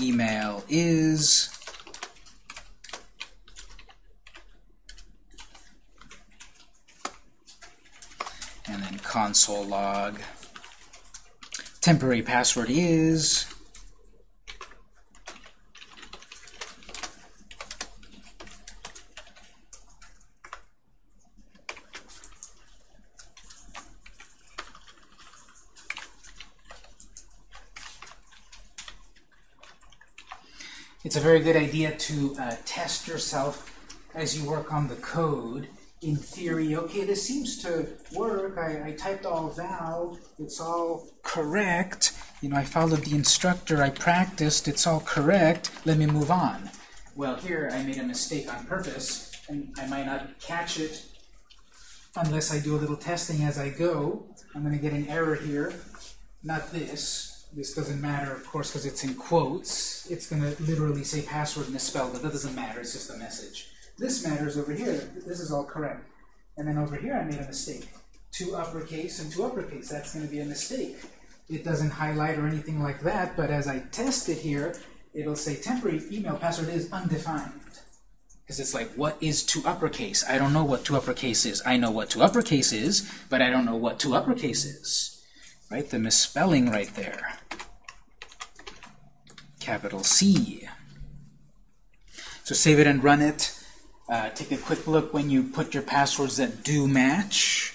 S1: email is and then console log temporary password is It's a very good idea to uh, test yourself as you work on the code. In theory, okay, this seems to work. I, I typed all val. It's all correct. You know, I followed the instructor. I practiced. It's all correct. Let me move on. Well, here I made a mistake on purpose, and I might not catch it unless I do a little testing as I go. I'm going to get an error here. Not this. This doesn't matter, of course, because it's in quotes. It's going to literally say password misspelled, but that doesn't matter. It's just a message. This matters over here. This is all correct. And then over here I made a mistake. Two uppercase and two uppercase. That's going to be a mistake. It doesn't highlight or anything like that, but as I test it here, it'll say temporary email password is undefined. Because it's like, what is to uppercase? I don't know what to uppercase is. I know what to uppercase is, but I don't know what to uppercase is. Right? The misspelling right there. Capital C. So save it and run it. Uh, take a quick look when you put your passwords that do match.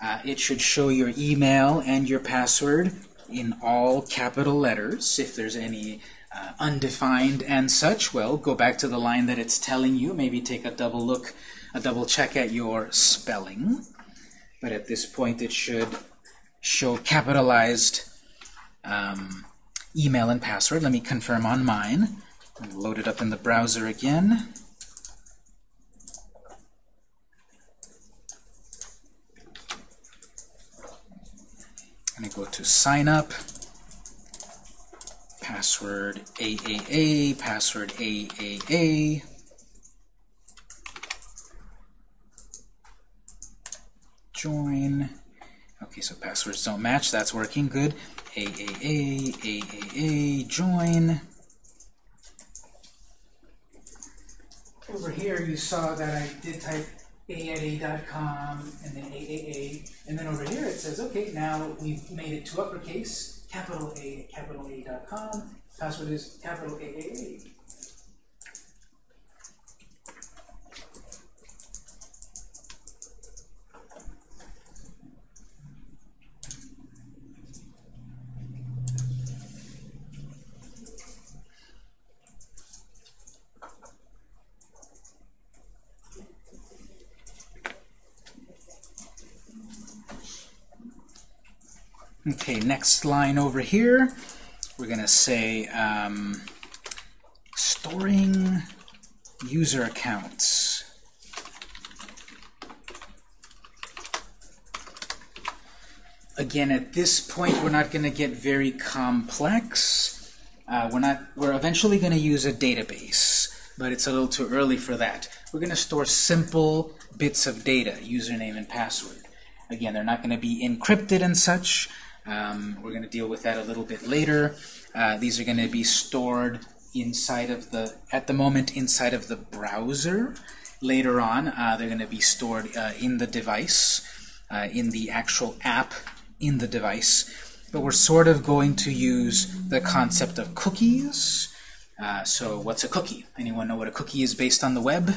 S1: Uh, it should show your email and your password in all capital letters. If there's any uh, undefined and such, well, go back to the line that it's telling you. Maybe take a double look, a double check at your spelling. But at this point, it should show capitalized um, email and password. Let me confirm on mine. Load it up in the browser again. Going to go to sign up, password AAA, password AAA. Join. Okay, so passwords don't match. That's working good. AAA, AAA, join. Over here, you saw that I did type a at a.com and then AAA. And then over here it says, okay, now we've made it to uppercase, capital A capital A.com. Password is capital AAA. Okay, next line over here, we're going to say um, storing user accounts. Again, at this point, we're not going to get very complex. Uh, we're not. We're eventually going to use a database, but it's a little too early for that. We're going to store simple bits of data, username and password. Again, they're not going to be encrypted and such. Um, we're going to deal with that a little bit later. Uh, these are going to be stored inside of the, at the moment, inside of the browser. Later on, uh, they're going to be stored uh, in the device, uh, in the actual app in the device. But we're sort of going to use the concept of cookies. Uh, so what's a cookie? Anyone know what a cookie is based on the web?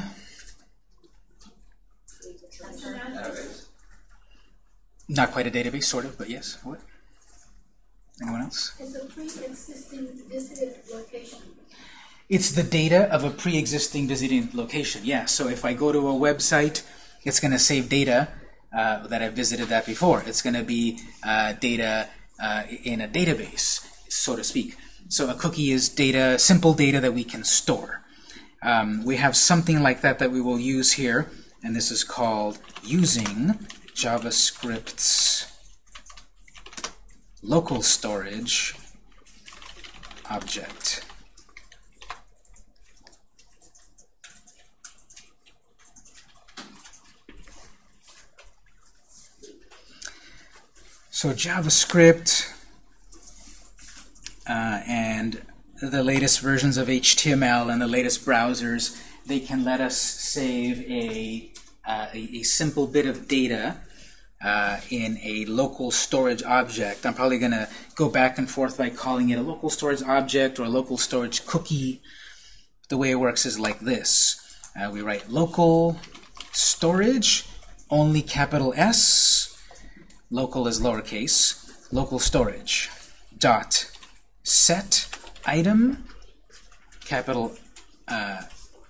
S1: Not quite a database, sort of, but yes. What? Anyone else?
S2: It's a pre-existing visited location.
S1: It's the data of a pre-existing visiting location. Yeah, so if I go to a website, it's going to save data uh, that I've visited that before. It's going to be uh, data uh, in a database, so to speak. So a cookie is data, simple data that we can store. Um, we have something like that that we will use here, and this is called using JavaScript's local storage object. So JavaScript uh, and the latest versions of HTML and the latest browsers, they can let us save a, uh, a, a, simple bit of data uh, in a local storage object. I'm probably going to go back and forth by calling it a local storage object or a local storage cookie. The way it works is like this. Uh, we write local storage, only capital S, local is lowercase, local storage, dot set item, capital uh,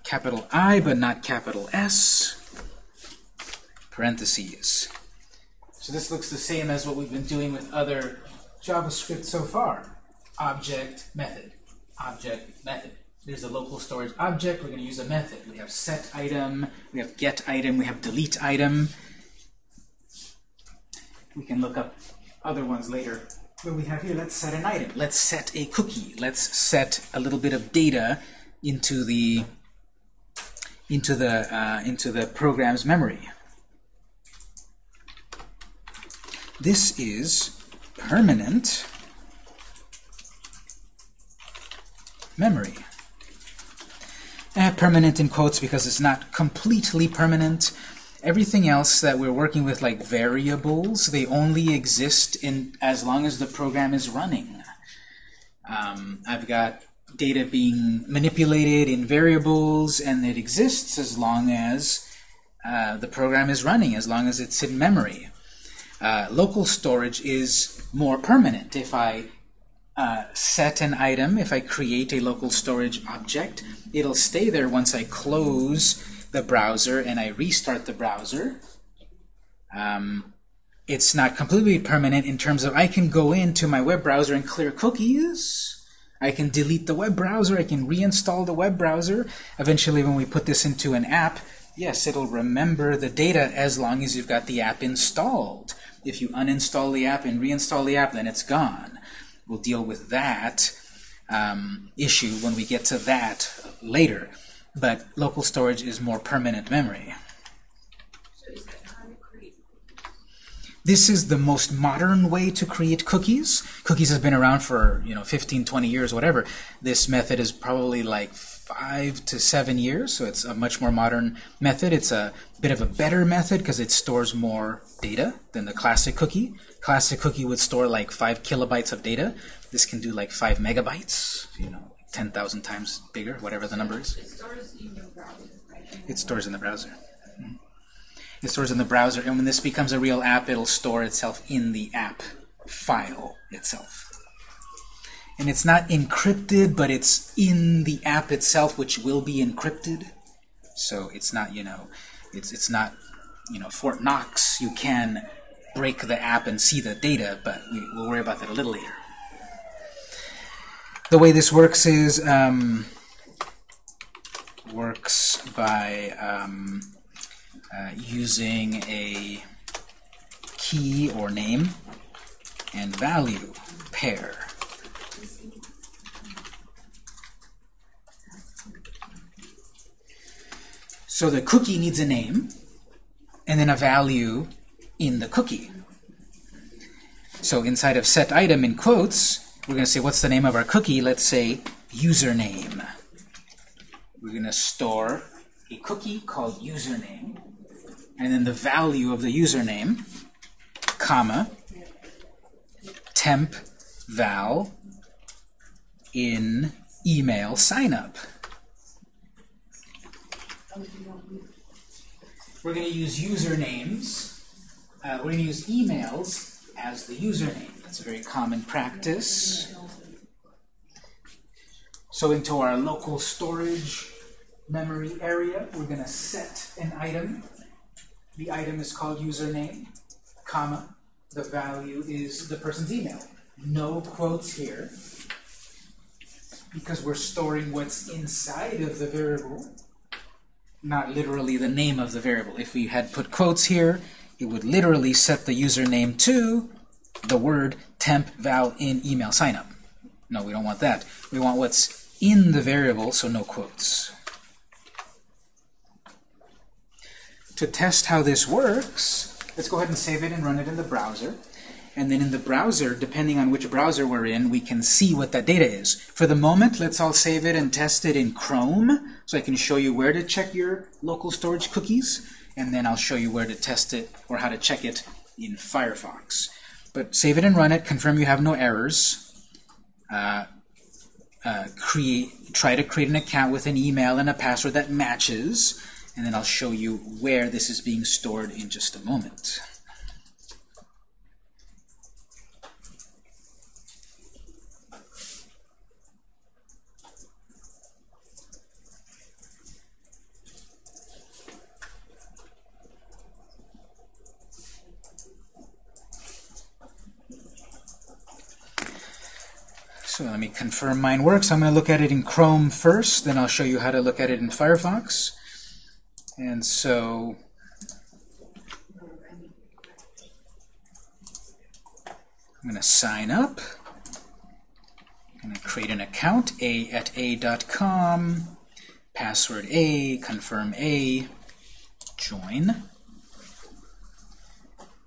S1: capital I but not capital S, parentheses. So this looks the same as what we've been doing with other JavaScript so far. Object, method, object, method. There's a local storage object. We're going to use a method. We have set item, we have get item, we have delete item. We can look up other ones later. But we have here, let's set an item. Let's set a cookie. Let's set a little bit of data into the into the uh, into the program's memory. This is permanent memory. I have permanent in quotes because it's not completely permanent. Everything else that we're working with, like variables, they only exist in as long as the program is running. Um, I've got data being manipulated in variables, and it exists as long as uh, the program is running, as long as it's in memory. Uh, local storage is more permanent. If I uh, set an item, if I create a local storage object, it'll stay there once I close the browser and I restart the browser. Um, it's not completely permanent in terms of I can go into my web browser and clear cookies. I can delete the web browser. I can reinstall the web browser. Eventually, when we put this into an app, yes, it'll remember the data as long as you've got the app installed. If you uninstall the app and reinstall the app, then it's gone. We'll deal with that um, issue when we get to that later. But local storage is more permanent memory. This is the most modern way to create cookies. Cookies has been around for you know 15, 20 years, whatever. This method is probably like five to seven years, so it's a much more modern method. It's a bit of a better method because it stores more data than the classic cookie. Classic cookie would store like five kilobytes of data. This can do like five megabytes, you know, 10,000 times bigger, whatever the number is.
S3: It stores in your browser, right?
S1: It stores in the browser. Mhm. It stores in the browser, and when this becomes a real app, it'll store itself in the app file itself. And it's not encrypted, but it's in the app itself, which will be encrypted. So it's not, you know, it's it's not, you know, Fort Knox. You can break the app and see the data, but we, we'll worry about that a little later. The way this works is um, works by um, uh, using a key or name and value pair. So the cookie needs a name and then a value in the cookie. So inside of set item in quotes, we're going to say what's the name of our cookie? Let's say username. We're going to store a cookie called username and then the value of the username, comma, temp val in email signup. We're going to use usernames. Uh, we're going to use emails as the username. That's a very common practice. So into our local storage memory area, we're going to set an item. The item is called username, comma. The value is the person's email. No quotes here because we're storing what's inside of the variable not literally the name of the variable. If we had put quotes here, it would literally set the username to the word temp val in email signup. No, we don't want that. We want what's in the variable, so no quotes. To test how this works, let's go ahead and save it and run it in the browser. And then in the browser, depending on which browser we're in, we can see what that data is. For the moment, let's all save it and test it in Chrome, so I can show you where to check your local storage cookies, and then I'll show you where to test it or how to check it in Firefox. But save it and run it, confirm you have no errors. Uh, uh, create, try to create an account with an email and a password that matches, and then I'll show you where this is being stored in just a moment. So let me confirm mine works. I'm going to look at it in Chrome first, then I'll show you how to look at it in Firefox. And so I'm going to sign up. I'm going to create an account, a at a.com, password a, confirm a, join.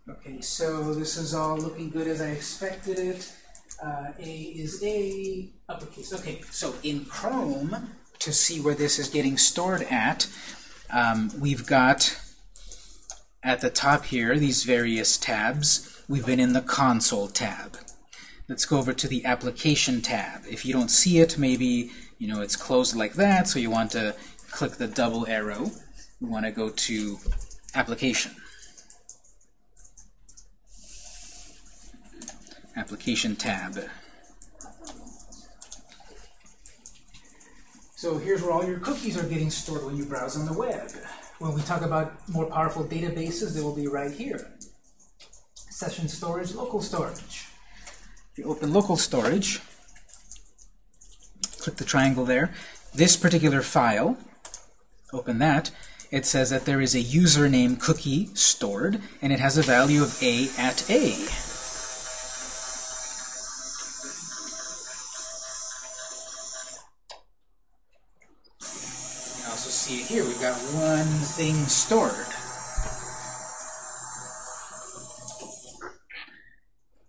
S1: Okay, so this is all looking good as I expected it. Uh, a is a uppercase. Okay, so in Chrome, to see where this is getting stored at, um, we've got at the top here these various tabs. We've been in the Console tab. Let's go over to the Application tab. If you don't see it, maybe you know it's closed like that, so you want to click the double arrow. We want to go to Application. Application tab. So here's where all your cookies are getting stored when you browse on the web. When we talk about more powerful databases, they will be right here. Session storage, local storage. If you open local storage, click the triangle there. This particular file, open that, it says that there is a username cookie stored, and it has a value of a at a. see it here. We've got one thing stored.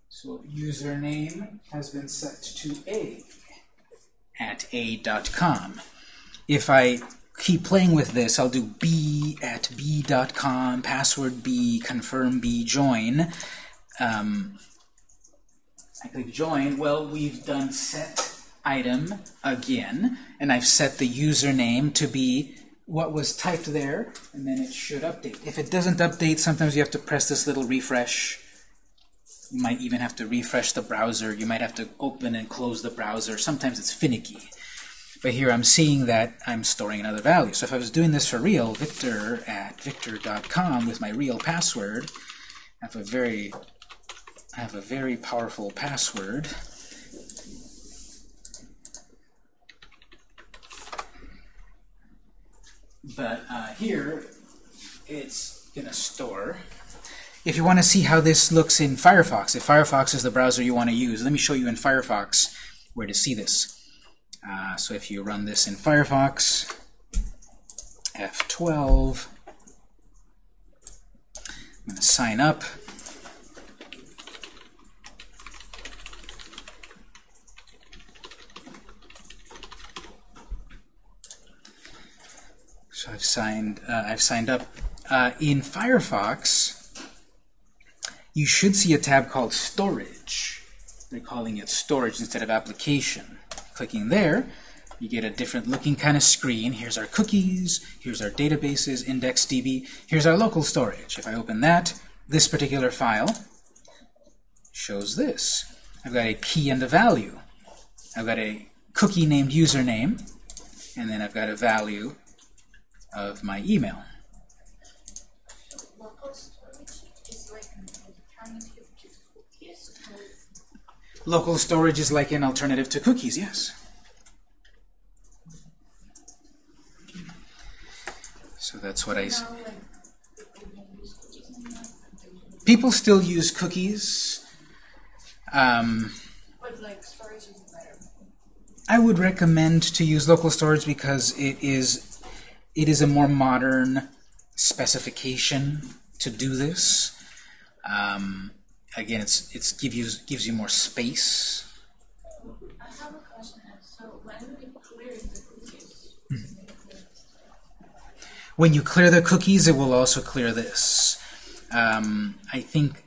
S1: So username has been set to a at a.com. If I keep playing with this, I'll do b at b.com, password b, confirm b, join. Um, I click join. Well, we've done set item again, and I've set the username to be what was typed there, and then it should update. If it doesn't update, sometimes you have to press this little refresh. You might even have to refresh the browser. You might have to open and close the browser. Sometimes it's finicky. But here I'm seeing that I'm storing another value. So if I was doing this for real, victor at victor.com with my real password, I have a very I have a very powerful password. But uh, here, it's going to store. If you want to see how this looks in Firefox, if Firefox is the browser you want to use, let me show you in Firefox where to see this. Uh, so if you run this in Firefox, F12, I'm going to sign up. I've signed. Uh, I've signed up. Uh, in Firefox, you should see a tab called Storage. They're calling it Storage instead of Application. Clicking there, you get a different looking kind of screen. Here's our cookies. Here's our databases, IndexedDB. Here's our local storage. If I open that, this particular file shows this. I've got a key and a value. I've got a cookie named username, and then I've got a value of my email.
S3: Local storage is like an alternative to cookies.
S1: Yes. So that's what
S3: like, people
S1: still use cookies. Um. I would recommend to use local storage because it is it is a more modern specification to do this. Um, again, it's it's give you gives you more space.
S3: I have a question. So when clear the cookies,
S1: When you clear the cookies, it will also clear this. Um, I think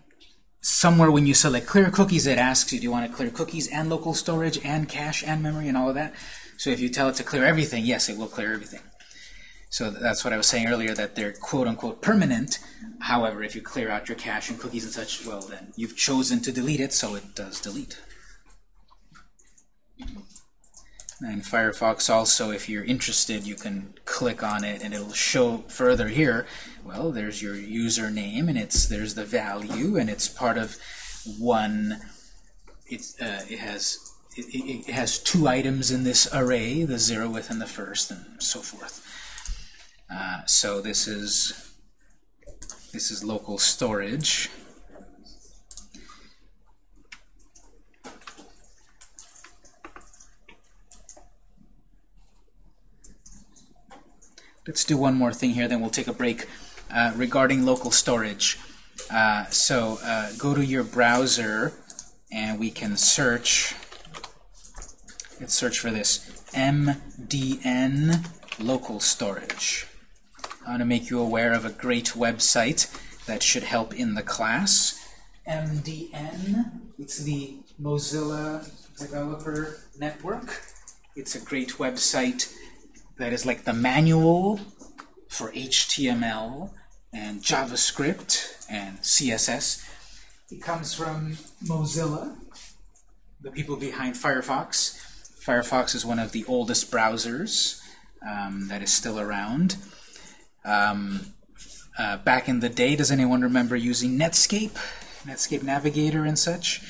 S1: somewhere when you select clear cookies, it asks you, do you want to clear cookies and local storage and cache and memory and all of that? So if you tell it to clear everything, yes, it will clear everything. So that's what I was saying earlier, that they're quote-unquote permanent. However, if you clear out your cache and cookies and such, well, then you've chosen to delete it, so it does delete. And Firefox also, if you're interested, you can click on it and it'll show further here. Well, there's your username and it's there's the value and it's part of one. It's uh, it has it, it, has two items in this array, the zeroth and the first, and so forth. Uh, so this is this is local storage. Let's do one more thing here, then we'll take a break. Uh, regarding local storage, uh, so uh, go to your browser and we can search. Let's search for this MDN local storage. I want to make you aware of a great website that should help in the class. MDN, it's the Mozilla Developer Network. It's a great website that is like the manual for HTML and JavaScript and CSS. It comes from Mozilla, the people behind Firefox. Firefox is one of the oldest browsers um, that is still around. Um, uh, back in the day, does anyone remember using Netscape? Netscape Navigator and such?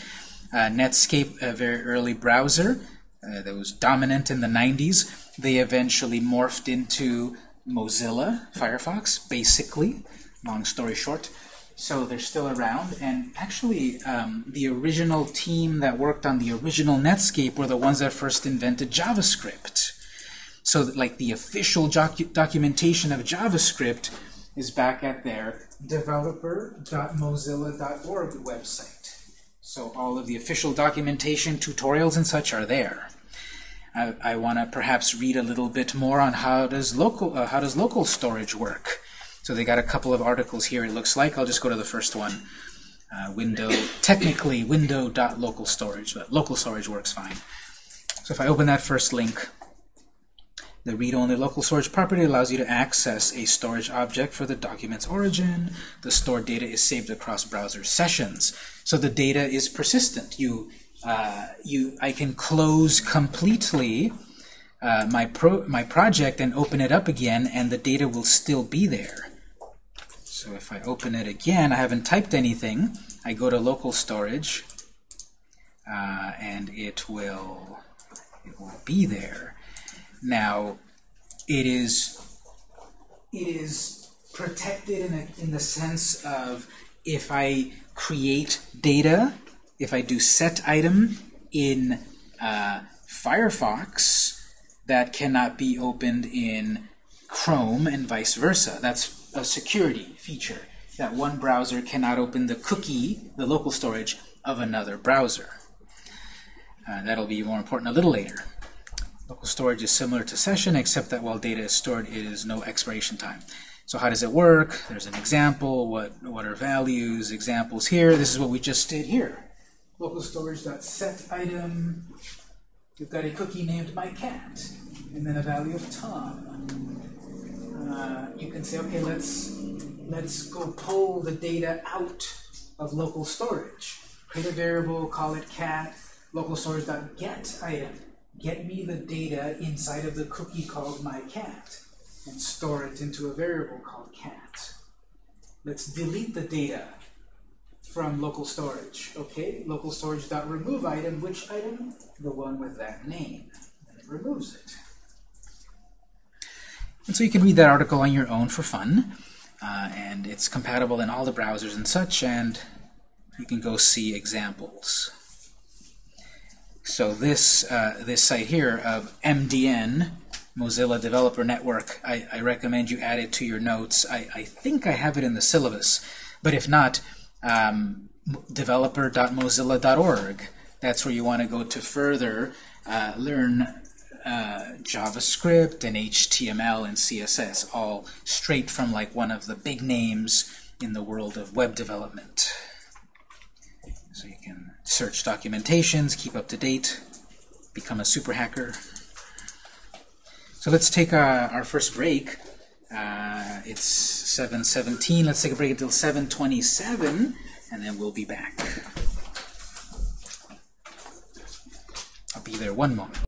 S1: Uh, Netscape, a very early browser uh, that was dominant in the 90s. They eventually morphed into Mozilla Firefox, basically, long story short. So they're still around, and actually, um, the original team that worked on the original Netscape were the ones that first invented JavaScript. So that, like the official docu documentation of JavaScript is back at their developer.mozilla.org website. So all of the official documentation, tutorials, and such are there. I, I want to perhaps read a little bit more on how does local uh, how does local storage work. So they got a couple of articles here. It looks like I'll just go to the first one. Uh, window technically window.local storage, but local storage works fine. So if I open that first link, the read-only local storage property allows you to access a storage object for the document's origin. The stored data is saved across browser sessions. So the data is persistent. You, uh, you, I can close completely uh, my, pro my project and open it up again, and the data will still be there. So if I open it again, I haven't typed anything. I go to local storage, uh, and it will it will be there. Now, it is it is protected in, a, in the sense of if I create data, if I do set item in uh, Firefox, that cannot be opened in Chrome and vice versa. That's a security feature, that one browser cannot open the cookie, the local storage, of another browser. Uh, that'll be more important a little later. Local storage is similar to session, except that while data is stored, it is no expiration time. So how does it work? There's an example. What, what are values? Examples here. This is what we just did here. Local storage.set item. We've got a cookie named my cat, and then a value of Tom. Uh, you can say, okay, let's let's go pull the data out of local storage. Create a variable, call it cat, local storage.get item. Get me the data inside of the cookie called my cat and store it into a variable called cat. Let's delete the data from local storage. Okay, local storage dot remove item, which item? The one with that name. And it removes it. And so you can read that article on your own for fun. Uh, and it's compatible in all the browsers and such, and you can go see examples. So this uh, this site here of MDN, Mozilla Developer Network, I, I recommend you add it to your notes. I, I think I have it in the syllabus, but if not, um, developer.mozilla.org. That's where you want to go to further uh, learn uh, JavaScript and HTML and CSS, all straight from like one of the big names in the world of web development. So you can search documentations, keep up to date, become a super hacker. So let's take uh, our first break. Uh, it's 7.17. Let's take a break until 7.27, and then we'll be back. I'll be there one moment.